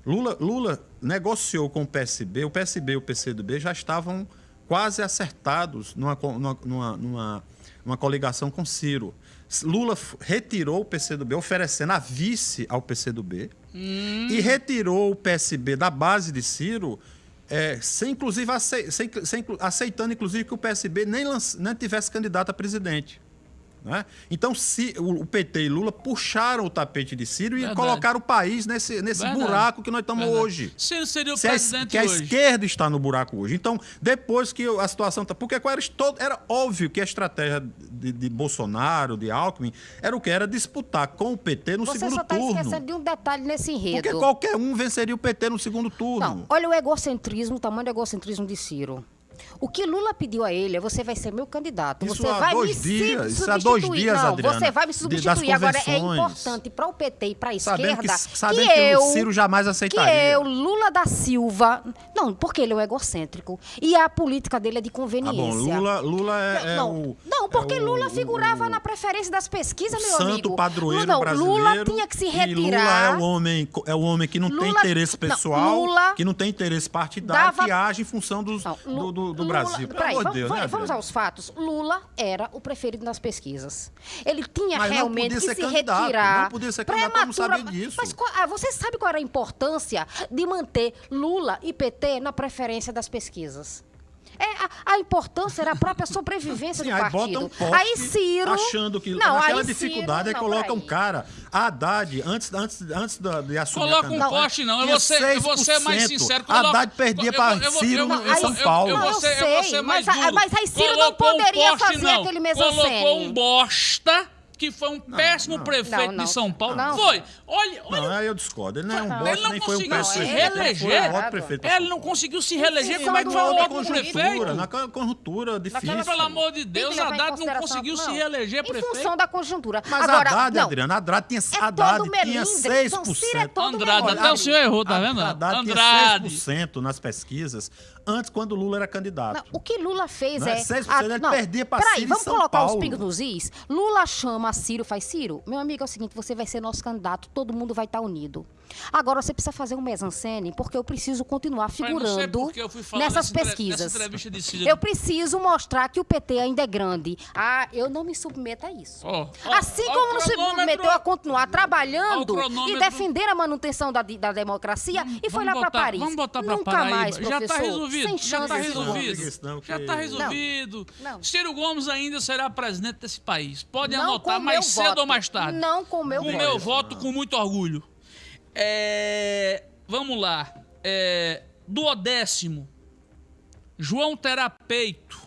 Speaker 4: Lula, Lula negociou com o PSB, o PSB e o PCdoB já estavam quase acertados numa, numa, numa, numa, coligação com Ciro. Lula retirou o PCdoB, oferecendo a vice ao PCdoB, e retirou o PSB da base de Ciro, é, sem, inclusive, sem- sem aceitando, inclusive, que o PSB nem, lanç- nem tivesse candidato a presidente. Né? Então, se, o, PT e Lula puxaram o tapete de Ciro e
Speaker 2: Verdade.
Speaker 4: colocaram o país nesse, nesse
Speaker 2: Verdade.
Speaker 4: buraco que nós estamos
Speaker 2: Verdade.
Speaker 4: hoje.
Speaker 2: Ciro seria o
Speaker 4: Se a, es-
Speaker 2: presidente
Speaker 4: que a
Speaker 2: hoje.
Speaker 4: esquerda está no buraco hoje. Então, depois que a situação está. Porque era, todo- era óbvio que a estratégia de, de Bolsonaro, de Alckmin, era o que? Era disputar com o PT no
Speaker 3: Você
Speaker 4: segundo
Speaker 3: só está
Speaker 4: turno.
Speaker 3: esquecendo de um detalhe nesse enredo.
Speaker 4: Porque qualquer um venceria o PT no segundo turno.
Speaker 3: Não, olha o egocentrismo, o tamanho do egocentrismo de Ciro. O que Lula pediu a ele é você vai ser meu candidato.
Speaker 4: Isso
Speaker 3: você vai me
Speaker 4: dias,
Speaker 3: se-
Speaker 4: isso há dois
Speaker 3: substituir.
Speaker 4: dias,
Speaker 3: Não,
Speaker 4: Adriana,
Speaker 3: você vai me substituir. Agora é importante para o PT e para a esquerda
Speaker 4: que, sabendo
Speaker 3: que,
Speaker 4: que
Speaker 3: eu
Speaker 4: o Ciro jamais
Speaker 3: que
Speaker 4: aceitaria.
Speaker 3: eu, Lula da Silva, não, porque ele é um egocêntrico e a política dele é de conveniência.
Speaker 4: bom, Lula, Lula é, é
Speaker 3: não,
Speaker 4: o.
Speaker 3: não, porque
Speaker 4: é o-
Speaker 3: Lula figurava
Speaker 4: o-
Speaker 3: na preferência das pesquisas, meu amigo.
Speaker 4: santo padroeiro
Speaker 3: Lula,
Speaker 4: brasileiro.
Speaker 3: Lula tinha que se retirar.
Speaker 4: Lula é o homem, é o homem que não tem
Speaker 3: Lula-
Speaker 4: interesse
Speaker 3: não,
Speaker 4: pessoal,
Speaker 3: Lula
Speaker 4: que não tem interesse partidário,
Speaker 3: dava-
Speaker 4: que age em função dos-
Speaker 3: Não,
Speaker 4: do, do- do
Speaker 3: Lula-
Speaker 4: Brasil. Pelo
Speaker 3: Peraí,
Speaker 4: amor de
Speaker 3: vamos,
Speaker 4: Deus,
Speaker 3: vamos-
Speaker 4: né,
Speaker 3: vamos aos fatos. Lula era o preferido nas pesquisas. Ele tinha
Speaker 4: Mas
Speaker 3: realmente que se retirar.
Speaker 4: não podia ser candidato, eu não sabia disso.
Speaker 3: Mas qual- ah, você sabe qual era a importância de manter Lula e PT na preferência das pesquisas? É, a, a importância era a própria sobrevivência
Speaker 4: Sim,
Speaker 3: do
Speaker 4: aí
Speaker 3: partido.
Speaker 4: bota um poste
Speaker 3: aí Ciro
Speaker 4: achando que
Speaker 3: não,
Speaker 4: naquela
Speaker 3: aí
Speaker 4: dificuldade
Speaker 3: Ciro,
Speaker 4: aí
Speaker 3: não,
Speaker 4: coloca um cara, a Haddad, antes, antes, antes da- de assumir
Speaker 2: Coloca
Speaker 4: a
Speaker 2: um poste, não. Eu vou ser, eu vou ser mais
Speaker 4: 6%.
Speaker 2: sincero.
Speaker 4: A Haddad perdia
Speaker 2: eu
Speaker 4: para
Speaker 2: eu
Speaker 4: Ciro
Speaker 2: eu
Speaker 4: em São
Speaker 2: eu- eu-
Speaker 4: Paulo.
Speaker 2: Eu,
Speaker 3: Não,
Speaker 2: vou
Speaker 3: eu
Speaker 2: ser, eu
Speaker 3: sei,
Speaker 2: vou ser mais
Speaker 3: mas a-
Speaker 2: duro.
Speaker 3: mas aí Ciro não
Speaker 2: Colocou um
Speaker 3: poderia
Speaker 2: poste,
Speaker 3: fazer
Speaker 2: não.
Speaker 3: aquele mise-en-scène.
Speaker 2: Colocou um bosta que foi um péssimo
Speaker 4: não.
Speaker 2: prefeito
Speaker 3: Não, não.
Speaker 2: de São Paulo.
Speaker 3: Não.
Speaker 2: Foi. Olha, olha
Speaker 4: Não, eu discordo. Ele não é um
Speaker 3: Não,
Speaker 4: bosta,
Speaker 2: ele não
Speaker 4: foi um
Speaker 2: conseguiu
Speaker 3: se
Speaker 4: prefeito. Ele foi
Speaker 2: reeleger.
Speaker 4: um
Speaker 2: Ele
Speaker 4: São
Speaker 2: não conseguiu se reeleger. Como é que
Speaker 3: mas
Speaker 2: foi
Speaker 3: na
Speaker 2: o outro prefeito?
Speaker 4: naquela conjuntura difícil.
Speaker 2: Mas, pelo amor de Deus,
Speaker 3: em
Speaker 2: Haddad não conseguiu se
Speaker 3: não,
Speaker 2: reeleger
Speaker 3: Em
Speaker 2: prefeito.
Speaker 3: função da conjuntura.
Speaker 4: Mas
Speaker 3: Agora,
Speaker 4: Haddad,
Speaker 3: não,
Speaker 4: Adriana, Haddad tinha,
Speaker 3: é
Speaker 4: Haddad tinha
Speaker 3: melindre.
Speaker 4: 6%.
Speaker 3: Então, Ciro é todo
Speaker 2: Andrade, até o senhor errou, tá vendo?
Speaker 4: Haddad
Speaker 2: Andrade.
Speaker 4: tinha 6% nas pesquisas antes, quando Lula era candidato.
Speaker 3: Não, o que Lula fez
Speaker 4: Não é
Speaker 3: é.
Speaker 4: 6%, ele perdia pra
Speaker 3: Peraí,
Speaker 4: Ciro
Speaker 3: vamos
Speaker 4: São
Speaker 3: colocar os
Speaker 4: Paulo.
Speaker 3: pingos nos is. Lula chama Ciro, faz Ciro. Meu amigo, é o seguinte: você vai ser nosso candidato, todo mundo vai estar unido. Agora você precisa fazer um mise-en-scène, porque eu preciso continuar figurando
Speaker 2: porque eu fui falar
Speaker 3: nessas
Speaker 2: nessa entre-
Speaker 3: pesquisas. Eu preciso mostrar que o PT ainda é grande. Ah, eu não me submeto a isso.
Speaker 2: Ó, ó,
Speaker 3: Assim
Speaker 2: o
Speaker 3: como não se submeteu a continuar trabalhando
Speaker 2: o
Speaker 3: e defender a manutenção da, da democracia e foi lá para Paris.
Speaker 2: Vamos botar pra
Speaker 3: Nunca
Speaker 2: Paraíba.
Speaker 3: mais,
Speaker 2: já
Speaker 3: professor.
Speaker 2: tá resolvido.
Speaker 3: Sem
Speaker 2: já tá
Speaker 3: irmão.
Speaker 2: resolvido.
Speaker 4: não,
Speaker 2: já
Speaker 4: que-
Speaker 2: tá resolvido.
Speaker 3: Não.
Speaker 2: Ciro Gomes ainda será presidente desse país. Pode
Speaker 3: Não
Speaker 2: anotar
Speaker 3: com
Speaker 2: mais cedo
Speaker 3: voto.
Speaker 2: ou mais tarde.
Speaker 3: Não com meu
Speaker 2: com
Speaker 3: voto.
Speaker 2: meu voto, com muito orgulho. É, vamos lá. É, duodécimo. João terá peito.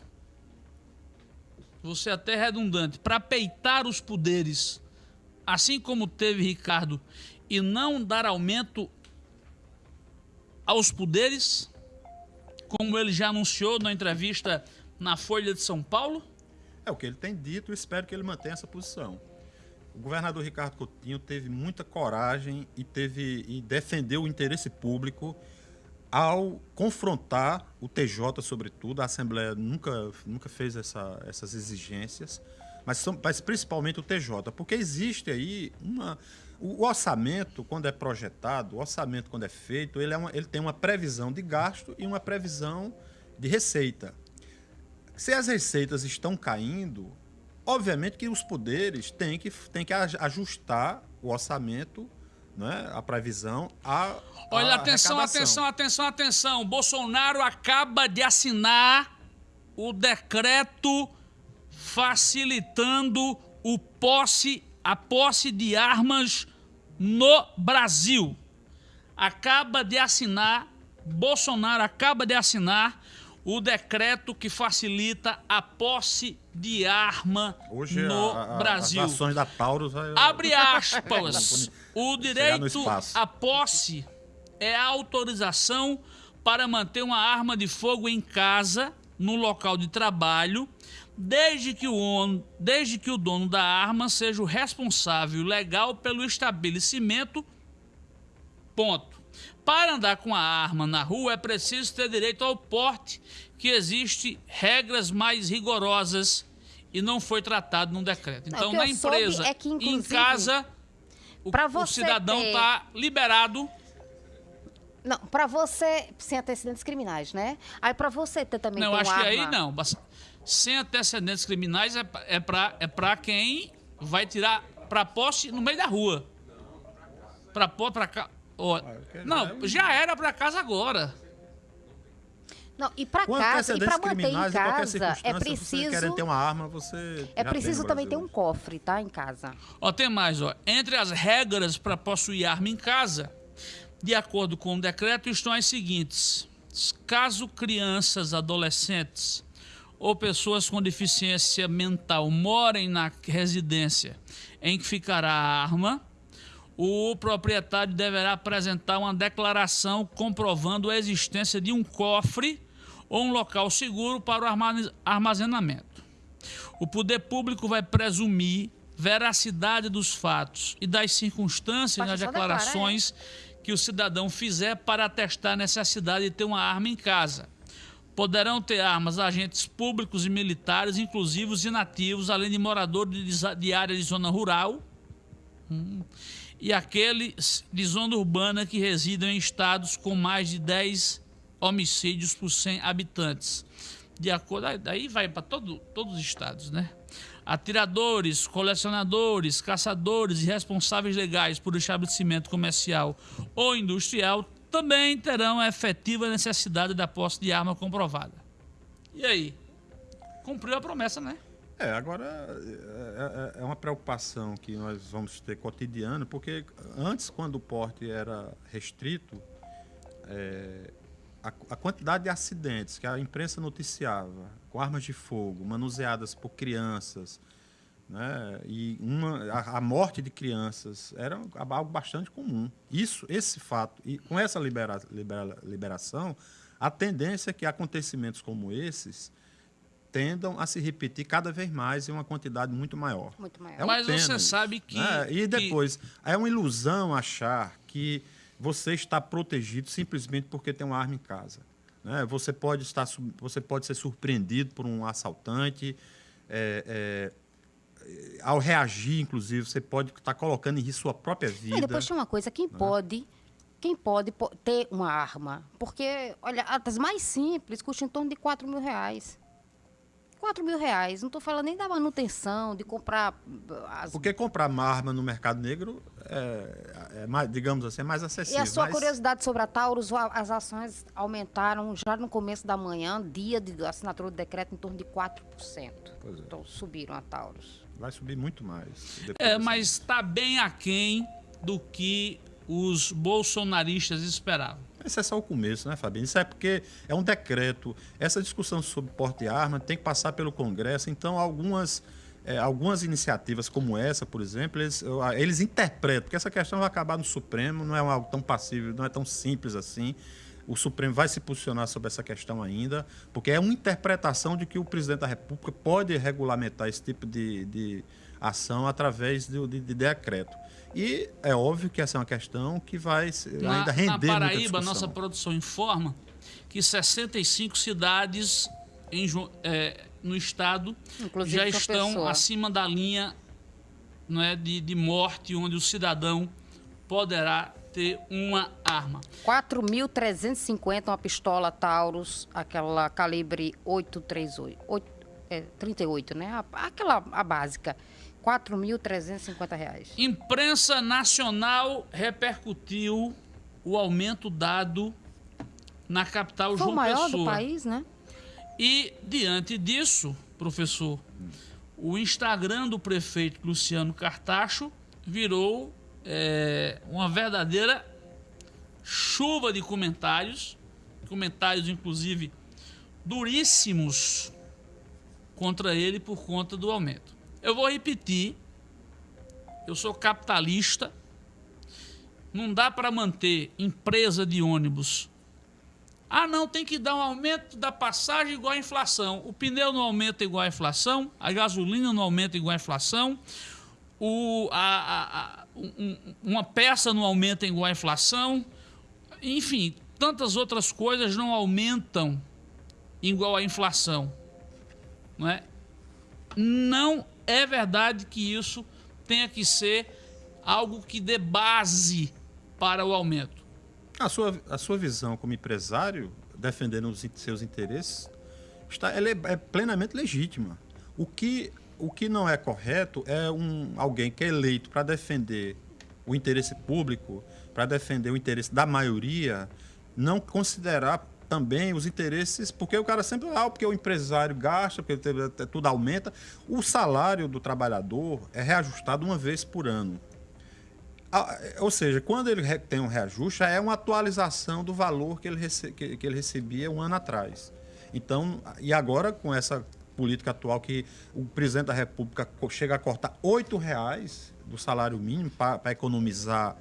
Speaker 2: Você é até redundante. Para peitar os poderes. Assim como teve Ricardo. E não dar aumento aos poderes. Como ele já anunciou na entrevista na Folha de São Paulo.
Speaker 4: É o que ele tem dito e espero que ele mantenha essa posição. O governador Ricardo Coutinho teve muita coragem e teve e defendeu o interesse público ao confrontar o TJ, sobretudo. A Assembleia nunca, nunca fez essa- essas exigências, mas, são- mas principalmente o TJ, porque existe aí uma. O orçamento, quando é projetado, o orçamento, quando é feito, ele, é uma- ele tem uma previsão de gasto e uma previsão de receita. Se as receitas estão caindo, obviamente que os poderes têm que, têm que aj- ajustar o orçamento, né, a previsão, a.
Speaker 2: Olha,
Speaker 4: a
Speaker 2: atenção, atenção, atenção, atenção. Bolsonaro acaba de assinar o decreto facilitando o posse, a posse de armas no Brasil. Acaba de assinar, Bolsonaro acaba de assinar o decreto que facilita a posse de arma
Speaker 4: Hoje
Speaker 2: no
Speaker 4: a- a-
Speaker 2: Brasil.
Speaker 4: as ações da Taurus. vai-
Speaker 2: Abre aspas. O direito à posse é a autorização para manter uma arma de fogo em casa, no local de trabalho, desde que o, desde que o dono da arma seja o responsável legal pelo estabelecimento. Ponto. Para andar com a arma na rua é preciso ter direito ao porte, que existe regras mais rigorosas e não foi tratado num decreto. Então,
Speaker 3: que
Speaker 2: na empresa,
Speaker 3: é que,
Speaker 2: em casa, o, o cidadão
Speaker 3: ter-
Speaker 2: está liberado.
Speaker 3: Não, pra você, sem antecedentes criminais, né? Aí pra você ter também
Speaker 2: Não, acho que aí não. Sem antecedentes criminais é, é para é pra quem vai tirar para posse no meio da rua. Para pôr para
Speaker 4: quero-
Speaker 2: não, já era para casa agora.
Speaker 3: Não, e pra
Speaker 4: Com
Speaker 3: casa, e pra
Speaker 4: antecedentes
Speaker 3: manter em casa, é preciso
Speaker 4: querendo ter uma arma, você.
Speaker 3: é preciso também ter um cofre, tá, em casa.
Speaker 2: Ó, tem mais, ó. Entre as regras para possuir arma em casa, de acordo com o decreto, estão as seguintes: caso crianças, adolescentes ou pessoas com deficiência mental morem na residência em que ficará a arma, o proprietário deverá apresentar uma declaração comprovando a existência de um cofre ou um local seguro para o armazenamento. O poder público vai presumir veracidade dos fatos e das circunstâncias nas declarações que o cidadão fizer para atestar a necessidade de ter uma arma em casa. Poderão ter armas agentes públicos e militares, inclusive os inativos, além de moradores de, de área de zona rural hum, e aqueles de zona urbana que residam em estados com mais de 10 homicídios por 100 habitantes. De acordo, aí- vai para todo, todos os estados, né? Atiradores, colecionadores, caçadores e responsáveis legais por estabelecimento comercial ou industrial também terão a efetiva necessidade da posse de arma comprovada. E aí? Cumpriu a promessa, né?
Speaker 4: É, agora é, é- é uma preocupação que nós vamos ter cotidiano, porque antes, quando o porte era restrito, é, a, a quantidade de acidentes que a imprensa noticiava com armas de fogo manuseadas por crianças, né, e uma, a, a morte de crianças era algo bastante comum. Isso, esse fato, e com essa libera, libera- liberação, a tendência é que acontecimentos como esses tendam a se repetir cada vez mais em uma quantidade muito maior.
Speaker 3: Muito maior.
Speaker 4: É uma
Speaker 2: Mas
Speaker 4: pena
Speaker 2: você sabe que-
Speaker 4: né?
Speaker 2: que-
Speaker 4: E depois, é uma ilusão achar que você está protegido simplesmente porque tem uma arma em casa. né? Você, pode estar, você pode ser surpreendido por um assaltante, é, é, eh, ao reagir, inclusive, você pode estar colocando em risco sua própria vida.
Speaker 3: E depois tem uma coisa, quem pode, quem pode po- ter uma arma? Porque, olha, as mais simples custam em torno de 4 mil reais. 4 mil reais. Não estou falando nem da manutenção, de comprar as
Speaker 4: Porque comprar uma arma no mercado negro é, é mais, digamos assim, é mais
Speaker 3: E
Speaker 4: acessível.
Speaker 3: a sua
Speaker 4: mas-
Speaker 3: curiosidade sobre a Taurus, as ações aumentaram já no começo da manhã, dia de assinatura do decreto, em torno de 4%.
Speaker 4: Pois é.
Speaker 3: Então subiram a Taurus.
Speaker 4: Vai subir muito mais.
Speaker 2: É, mas está bem aquém do que os bolsonaristas esperavam.
Speaker 4: Esse é só o começo, né, Fabinho? Isso é porque é um decreto. Essa discussão sobre porte de arma tem que passar pelo Congresso. Então, algumas, eh, algumas iniciativas como essa, por exemplo, eles, ah, eles interpretam, porque essa questão vai acabar no Supremo, não é algo tão passível, não é tão simples assim. O Supremo vai se posicionar sobre essa questão ainda, porque é uma interpretação de que o presidente da República pode regulamentar esse tipo de, de ação através de, de- de decreto. E é óbvio que essa é uma questão que vai
Speaker 2: Na,
Speaker 4: ainda render
Speaker 2: na Paraíba, nossa produção informa que 65 cidades em é, no estado
Speaker 3: Inclusive
Speaker 2: já estão
Speaker 3: Pessoa.
Speaker 2: acima da linha não é, de, de morte, onde o cidadão poderá ter uma arma.
Speaker 3: 4.350 uma pistola Taurus, aquela calibre 838, oito- é, 38, né? A- Aquela a básica. 4.350 reais.
Speaker 2: Imprensa nacional repercutiu o aumento dado na capital
Speaker 3: Foi
Speaker 2: João
Speaker 3: o maior
Speaker 2: Pessoa.
Speaker 3: do país, né?
Speaker 2: E diante disso, professor, o Instagram do prefeito Luciano Cartacho virou é, uma verdadeira chuva de comentários, comentários inclusive duríssimos contra ele por conta do aumento. Eu vou repetir, eu sou capitalista, não dá para manter empresa de ônibus ah, não, tem que dar um aumento da passagem igual à inflação. O pneu não aumenta igual à inflação, a gasolina não aumenta igual à inflação, o, a, a- um- uma peça não aumenta igual à inflação. Enfim, tantas outras coisas não aumentam igual à inflação. Não é? Não é verdade que isso tenha que ser algo que dê base para o aumento.
Speaker 4: A sua, a sua visão como empresário, defendendo os seus interesses, está, ela é, é plenamente legítima. O que, o que não é correto é um, alguém que é eleito para defender o interesse público, para defender o interesse da maioria, não considerar também os interesses, porque o cara sempre, ah, porque o empresário gasta, porque tudo aumenta. O salário do trabalhador é reajustado uma vez por ano. Ou seja, quando ele tem um reajuste, é uma atualização do valor que ele, que, ele recebia um ano atrás. Então, e agora com essa política atual que o presidente da República chega a cortar R$ reais do salário mínimo para economizar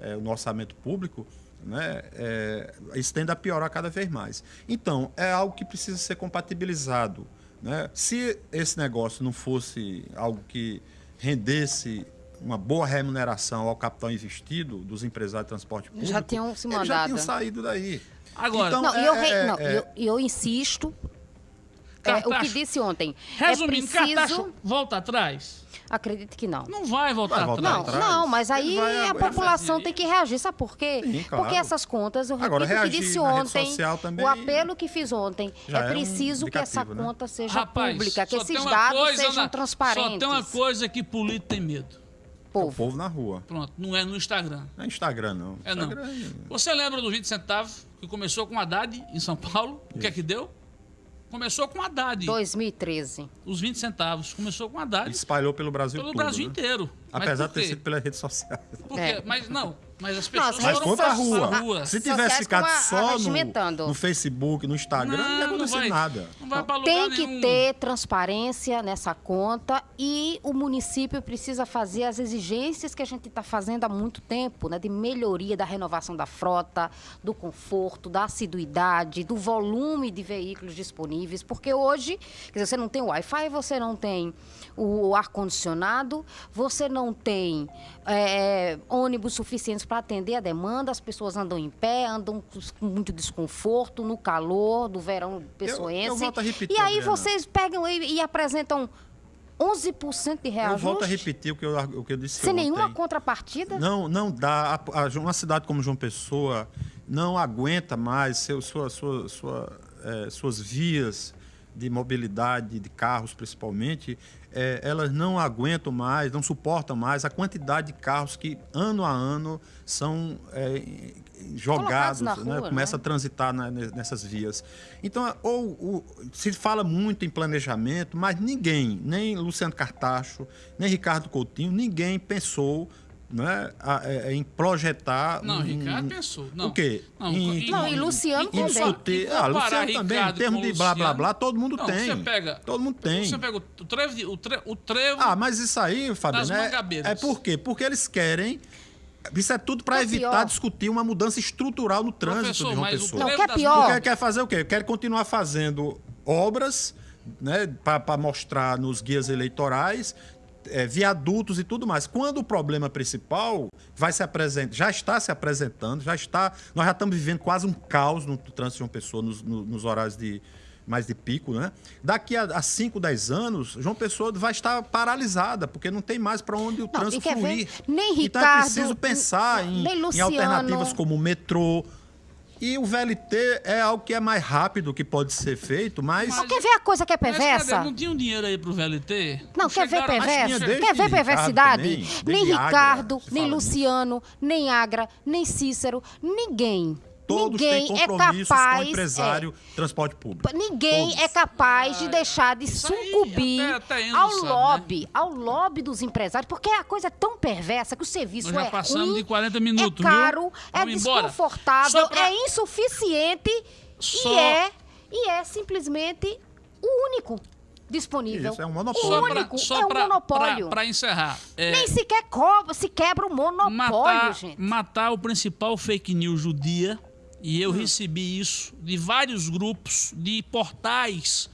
Speaker 4: eh, no orçamento público, né, é, isso tende a piorar cada vez mais. Então, é algo que precisa ser compatibilizado. Né? Se esse negócio não fosse algo que rendesse uma boa remuneração ao capital investido dos empresários de transporte público,
Speaker 3: Já tinham se
Speaker 4: eles já
Speaker 3: mandado.
Speaker 4: tinham saído daí.
Speaker 2: Agora-
Speaker 4: Então,
Speaker 3: Não, e
Speaker 4: é-
Speaker 3: eu, re-
Speaker 4: é-
Speaker 3: não,
Speaker 4: é-
Speaker 3: eu, eu insisto. é, o que disse ontem.
Speaker 2: Resumindo,
Speaker 3: é preciso.
Speaker 2: Cartacho volta atrás?
Speaker 3: Acredite que não.
Speaker 2: Não vai voltar
Speaker 4: Vai voltar.
Speaker 3: Não,
Speaker 4: atrás.
Speaker 3: não, mas aí
Speaker 4: vai-
Speaker 3: a população tem que reagir. Sabe por quê?
Speaker 4: Sim, claro.
Speaker 3: Porque essas contas, eu repito
Speaker 4: Agora,
Speaker 3: o que disse ontem,
Speaker 4: também
Speaker 3: o apelo que fiz ontem,
Speaker 4: já
Speaker 3: é
Speaker 4: é um
Speaker 3: preciso que essa
Speaker 4: né?
Speaker 3: conta seja
Speaker 2: Rapaz,
Speaker 3: pública, que esses dados
Speaker 2: coisa
Speaker 3: sejam
Speaker 2: na-
Speaker 3: transparentes.
Speaker 2: Só tem uma coisa que político tem medo.
Speaker 4: o
Speaker 3: Povo.
Speaker 4: povo na rua.
Speaker 2: Pronto, não é no Instagram.
Speaker 4: Não é Instagram, não.
Speaker 2: É não.
Speaker 4: Instagram
Speaker 2: Você lembra do 20 centavos que começou com Haddad em São Paulo? O que é que deu? Começou com Haddad.
Speaker 3: 2013.
Speaker 2: Os 20 centavos. Começou com Haddad
Speaker 4: Ele espalhou pelo Brasil
Speaker 2: pelo
Speaker 4: todo,
Speaker 2: Brasil
Speaker 4: né?
Speaker 2: inteiro.
Speaker 4: Apesar de ter sido pelas redes sociais.
Speaker 2: Por quê?
Speaker 3: É.
Speaker 2: Mas não, mas as
Speaker 3: Não,
Speaker 2: pessoas
Speaker 3: as
Speaker 4: Mas
Speaker 2: foram
Speaker 4: pra rua.
Speaker 2: rua.
Speaker 4: Se tivesse ficado
Speaker 3: como a-
Speaker 4: só no, no Facebook, no Instagram, não, ia acontecer
Speaker 2: vai,
Speaker 4: nada.
Speaker 2: Não vai pra
Speaker 3: Tem que
Speaker 2: nenhum.
Speaker 3: ter transparência nessa conta e o município precisa fazer as exigências que a gente está fazendo há muito tempo, né? De melhoria da renovação da frota, do conforto, da assiduidade, do volume de veículos disponíveis, porque hoje, quer dizer, você não tem Wi-Fi, você não tem o ar-condicionado, você não tem é, ônibus suficientes para atender a demanda, as pessoas andam em pé, andam com muito desconforto no calor do verão pessoense.
Speaker 4: volto a repetir,
Speaker 3: e aí
Speaker 4: Adriana.
Speaker 3: vocês pegam e, e apresentam 11% de
Speaker 4: Eu
Speaker 3: reajuste.
Speaker 4: volto a repetir o que eu, o que eu disse
Speaker 3: Sem
Speaker 4: ontem.
Speaker 3: nenhuma contrapartida?
Speaker 4: Não, não dá. A- a- uma cidade como João Pessoa não aguenta mais seu, sua, sua, sua, eh, suas vias de mobilidade, de carros principalmente, eh, elas não aguentam mais, não suportam mais a quantidade de carros que ano a ano são eh, jogados, né?
Speaker 3: rua,
Speaker 4: começa
Speaker 3: né?
Speaker 4: a transitar na- ne- nessas vias. Então, ou, o- se fala muito em planejamento, mas ninguém, nem Luciano Cartacho, nem Ricardo Coutinho, ninguém pensou né, a- é, em projetar.
Speaker 2: Não,
Speaker 4: um-
Speaker 2: Ricardo pensou. Não,
Speaker 4: o quê?
Speaker 2: Não,
Speaker 4: Em-
Speaker 2: em-
Speaker 3: Não, e Luciano
Speaker 2: em-
Speaker 3: também.
Speaker 4: discutir. Ah, Luciano também, em termos de blá, blá, blá, todo mundo
Speaker 2: Não,
Speaker 4: tem.
Speaker 2: Você pega,
Speaker 4: Todo mundo tem.
Speaker 2: Você pega o trevo, o trevo, o trevo,
Speaker 4: Ah, mas isso aí, Fabiano, é, é por quê? Porque eles querem. Isso é tudo para
Speaker 3: É
Speaker 4: evitar
Speaker 3: pior.
Speaker 4: discutir uma mudança estrutural no trânsito
Speaker 2: Professor,
Speaker 4: de uma pessoa.
Speaker 3: Não, que é pior.
Speaker 4: Porque quer fazer o quê? Quer continuar fazendo obras né, para mostrar nos guias eleitorais, é, viadutos e tudo mais. Quando o problema principal vai se apresentar, já está se apresentando, já está. Nós já estamos vivendo quase um caos no trânsito de uma pessoa nos, no- nos horários de mais de pico, né? Daqui a 5, 10 anos, João Pessoa vai estar paralisada, porque não tem mais para onde o
Speaker 3: e
Speaker 4: trânsito
Speaker 3: quer ver?
Speaker 4: fluir.
Speaker 3: Nem
Speaker 4: então é
Speaker 3: Ricardo,
Speaker 4: preciso pensar em, em alternativas como o metrô, e o VLT é algo que é mais rápido que pode ser feito, mas.
Speaker 3: Não, quer ver a coisa que é
Speaker 2: Mas
Speaker 3: perversa?
Speaker 2: cadê? Não tinha um dinheiro aí pro VLT?
Speaker 3: Não, quer ver
Speaker 4: Mas
Speaker 3: perverso?
Speaker 4: desde
Speaker 3: Quer ver perversidade?
Speaker 4: também,
Speaker 3: nem
Speaker 4: Agra,
Speaker 3: Ricardo,
Speaker 4: se
Speaker 3: nem. Luciano, nem Agra, nem Cícero, ninguém.
Speaker 4: Todos
Speaker 3: ninguém
Speaker 4: têm
Speaker 3: é
Speaker 4: compromissos
Speaker 3: capaz.
Speaker 4: com o empresário transporte público.
Speaker 3: é, ninguém
Speaker 4: Todos.
Speaker 3: é capaz de deixar de
Speaker 2: isso aí,
Speaker 3: sucumbir
Speaker 2: até- até Enzo
Speaker 3: ao
Speaker 2: sabe, né?
Speaker 3: lobby, ao lobby dos empresários, porque a coisa é tão perversa que o serviço
Speaker 2: Nós já
Speaker 3: é
Speaker 2: passamos
Speaker 3: ruim,
Speaker 2: de 40 minutos,
Speaker 3: é caro,
Speaker 2: viu?
Speaker 3: é desconfortável,
Speaker 2: Só pra-
Speaker 3: é insuficiente
Speaker 2: Só-
Speaker 3: e é e é simplesmente o único disponível.
Speaker 4: Isso, é um
Speaker 3: O
Speaker 4: monopólio.
Speaker 2: Só
Speaker 3: único
Speaker 2: pra, só
Speaker 3: é um
Speaker 2: pra,
Speaker 3: monopólio.
Speaker 2: pra encerrar. é,
Speaker 3: Nem sequer cobra, se quebra o monopólio,
Speaker 2: matar,
Speaker 3: gente.
Speaker 2: matar o principal fake news do E
Speaker 3: Hum.
Speaker 2: eu recebi isso de vários grupos, de portais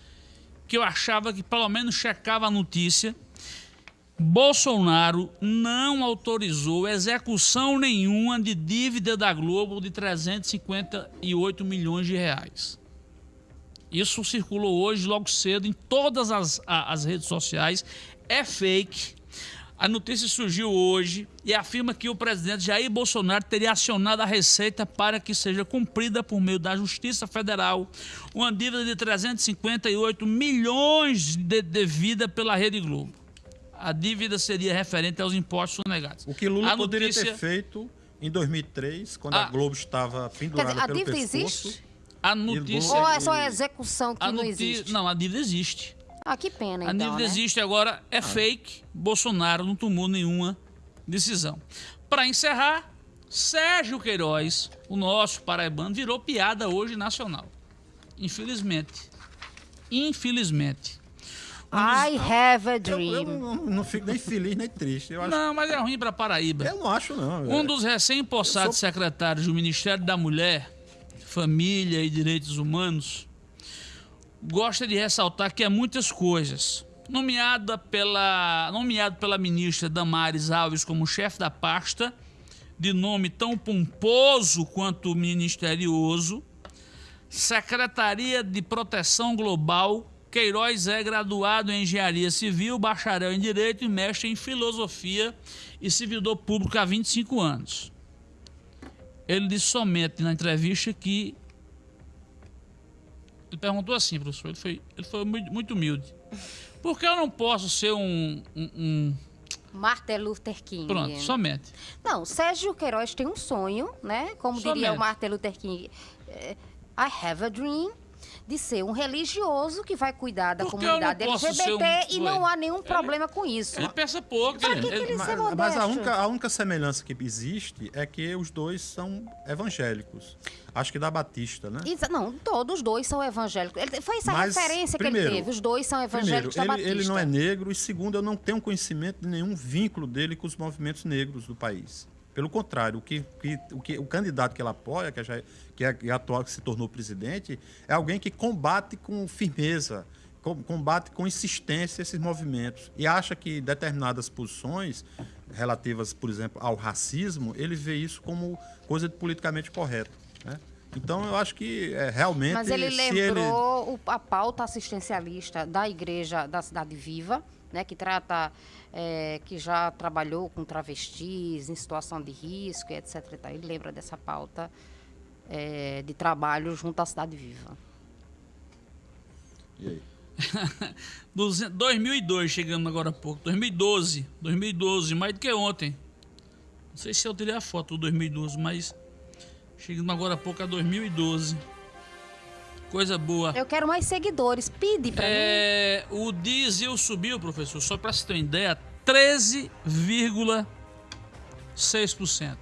Speaker 2: que eu achava que pelo menos checava a notícia. Bolsonaro não autorizou execução nenhuma de dívida da Globo de 358 milhões de reais. Isso circulou hoje, logo cedo, em todas as, as redes sociais. É fake. A notícia surgiu hoje e afirma que o presidente Jair Bolsonaro teria acionado a Receita para que seja cumprida por meio da Justiça Federal uma dívida de 358 milhões de devida pela Rede Globo. A dívida seria referente aos impostos sonegados.
Speaker 4: O que Lula
Speaker 2: A
Speaker 4: poderia
Speaker 2: notícia-
Speaker 4: ter feito em 2003, quando
Speaker 2: Ah.
Speaker 4: a Globo estava pendurada
Speaker 3: dizer, a
Speaker 4: pelo
Speaker 3: dívida
Speaker 4: pescoço.
Speaker 3: existe?
Speaker 2: A notícia.
Speaker 3: Ou é só a execução que
Speaker 2: a
Speaker 3: não existe?
Speaker 2: Não, a dívida existe.
Speaker 3: Ah, que pena,
Speaker 2: A
Speaker 3: então, né?
Speaker 2: existe agora, é fake. Bolsonaro não tomou nenhuma decisão. Para encerrar, Sérgio Queiroz, o nosso paraibano, virou piada hoje nacional. Infelizmente. Infelizmente.
Speaker 3: I have a
Speaker 4: Eu,
Speaker 3: dream.
Speaker 4: eu não, não fico nem feliz nem triste. Eu, acho,
Speaker 2: Não, mas é ruim para Paraíba.
Speaker 4: eu não acho, não.
Speaker 2: Um
Speaker 4: é.
Speaker 2: dos recém-possados
Speaker 4: Eu sou-
Speaker 2: secretários do Ministério da Mulher, Família e Direitos Humanos gosta de ressaltar que há muitas coisas. Nomeada pela, nomeado pela ministra Damares Alves como chefe da pasta, de nome tão pomposo quanto misterioso, Secretaria de Proteção Global, Queiroz é graduado em Engenharia Civil, bacharel em Direito e mestre em Filosofia e servidor público há 25 anos. Ele disse somente na entrevista que. Ele perguntou assim, professor, ele foi, ele foi muito, muito humilde. Por que eu não posso ser um. um- um-
Speaker 3: Martin Luther King.
Speaker 2: Pronto, somente.
Speaker 3: Não, Sérgio Queiroz tem um sonho, né? Como diria
Speaker 2: Somente.
Speaker 3: o Martin Luther King, eh, I have a dream de ser um religioso que vai cuidar da
Speaker 2: Por que eu não
Speaker 3: comunidade
Speaker 2: posso
Speaker 3: LGBT
Speaker 2: ser um-
Speaker 3: e não há nenhum problema com isso.
Speaker 2: Ele pensa pouco.
Speaker 3: Pra
Speaker 2: ele-
Speaker 3: que
Speaker 2: ele-
Speaker 3: ele-
Speaker 4: Mas, mas a, única, a única semelhança que existe é que os dois são evangélicos. Acho que da Batista, né?
Speaker 3: Exa- Não, todos os dois são evangélicos. Ele- Foi essa
Speaker 4: Mas,
Speaker 3: referência que
Speaker 4: primeiro,
Speaker 3: ele teve. Os dois são
Speaker 4: Primeiro,
Speaker 3: evangélicos da
Speaker 4: ele,
Speaker 3: Batista.
Speaker 4: ele não é negro e segundo, eu não tenho conhecimento de nenhum vínculo dele com os movimentos negros do país. Pelo contrário, o que, que- o, que, o candidato que ele apoia, que, já, que é que é atual, que se tornou presidente, é alguém que combate com firmeza, com- combate com insistência esses movimentos e acha que determinadas posições relativas, por exemplo, ao racismo, ele vê isso como coisa de politicamente correto. Né? Então, eu acho que é, realmente.
Speaker 3: Mas ele
Speaker 4: se ele-
Speaker 3: lembrou o- a pauta assistencialista da igreja da Cidade Viva, né, que trata, é, que já trabalhou com travestis em situação de risco, e etc. Ele lembra dessa pauta é, de trabalho junto à Cidade Viva.
Speaker 4: E aí?
Speaker 2: 2002, chegando agora há pouco. 2012. 2012, mais do que ontem. Não sei se eu tirei a foto do 2012, mas chegando agora há pouco a 2012. Coisa boa.
Speaker 3: Eu quero mais seguidores. Pede pra mim.
Speaker 2: É, o diesel subiu, professor, só para você ter uma ideia, 13,6%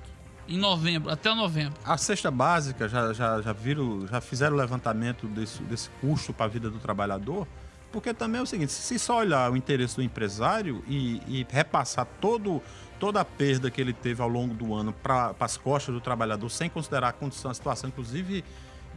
Speaker 2: em novembro, até novembro.
Speaker 4: A cesta básica já, já, já viram, já fizeram o levantamento desse, desse custo para a vida do trabalhador? Porque também é o seguinte, se só olhar o interesse do empresário e, e repassar todo, toda a perda que ele teve ao longo do ano para as costas do trabalhador, sem considerar a condição, a situação, inclusive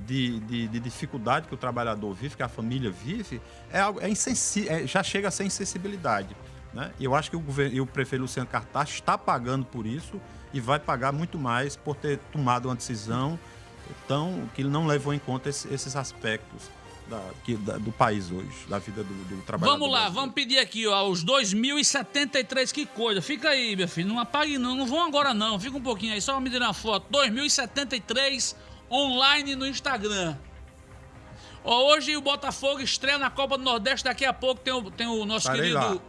Speaker 4: de, de, de dificuldade que o trabalhador vive, que a família vive, é algo, é insensi é, já chega a ser insensibilidade. Né? Eu acho que o, governo, e o prefeito Luciano Cartaz está pagando por isso e vai pagar muito mais por ter tomado uma decisão tão, que não levou em conta esse, esses aspectos da, que, da, do país hoje, da vida do, do trabalhador.
Speaker 2: Vamos lá, vamos pedir aqui, ó, os 2073, que coisa. Fica aí, meu filho, não apague não, não vão agora não, fica um pouquinho aí, só me dar uma foto. 2073 online no Instagram. Ó, hoje o Botafogo estreia na Copa do Nordeste, daqui a pouco tem o, tem o nosso
Speaker 4: Estarei
Speaker 2: querido
Speaker 4: lá.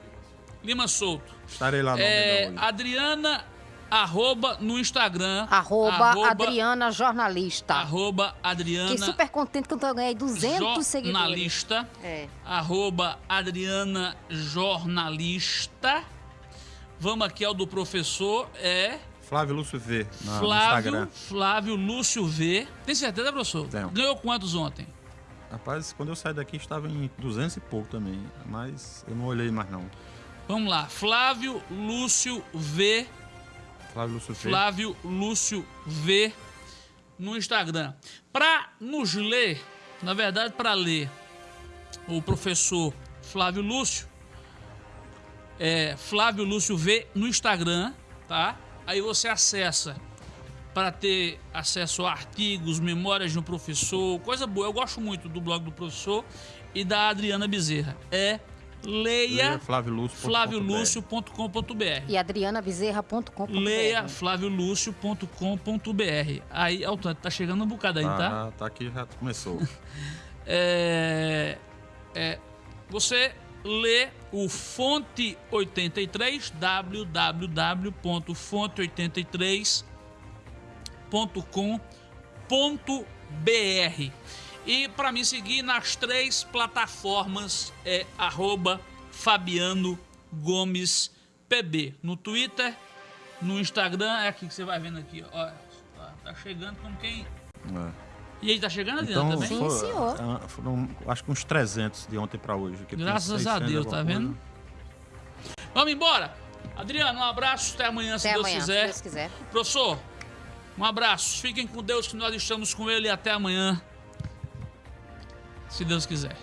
Speaker 2: Lima Souto.
Speaker 4: Estarei lá no
Speaker 2: É. Adriana, arroba no Instagram.
Speaker 3: Arroba, Adriana Jornalista.
Speaker 2: Arroba Adriana.
Speaker 3: Fiquei super contente que eu ganhei 200 seguidores.
Speaker 2: jornalista.
Speaker 3: É.
Speaker 2: Arroba Adriana Jornalista. Vamos aqui ao do professor, é
Speaker 4: Flávio Lúcio V, no
Speaker 2: Flávio,
Speaker 4: Instagram.
Speaker 2: Flávio Lúcio V. Tem certeza, professor?
Speaker 4: Tenho.
Speaker 2: Ganhou quantos ontem?
Speaker 4: Rapaz, quando eu saí daqui estava em 200 e pouco também, mas eu não olhei mais não.
Speaker 2: Vamos lá, Flávio Lúcio V.
Speaker 4: Flávio Lúcio V.
Speaker 2: Flávio Lúcio V no Instagram. Para nos ler, na verdade, para ler o professor Flávio Lúcio, é Flávio Lúcio V no Instagram, tá? Aí você acessa para ter acesso a artigos, memórias de um professor, coisa boa. Eu gosto muito do blog do professor e da Adriana Bezerra. É leia
Speaker 4: flaviolúcio.com.br.
Speaker 3: E adrianabezerra.com.br.
Speaker 2: Leia flaviolúcio.com.br. Aí, Altanto, tá chegando um bocado aí, tá?
Speaker 4: Ah, tá aqui, já começou.
Speaker 2: É, é, você lê o Fonte 83, www.fonte83.com.br. E para me seguir nas três plataformas é arroba Fabiano Gomes PB. No Twitter, no Instagram, é aqui que você vai vendo aqui, ó. Tá, chegando como quem.
Speaker 4: É.
Speaker 2: E aí, tá chegando, Adriana,
Speaker 4: Então,
Speaker 2: também?
Speaker 3: Sim, senhor.
Speaker 4: ah, foram acho que uns 300 de ontem para hoje.
Speaker 2: Graças a
Speaker 4: 600
Speaker 2: Deus, tá vendo? Vamos embora. Adriano, um abraço. Até amanhã, se
Speaker 3: Até
Speaker 2: Deus
Speaker 3: amanhã, se
Speaker 2: quiser.
Speaker 3: Deus quiser.
Speaker 2: Professor, um abraço. Fiquem com Deus, que nós estamos com Ele. E até amanhã, se Deus quiser.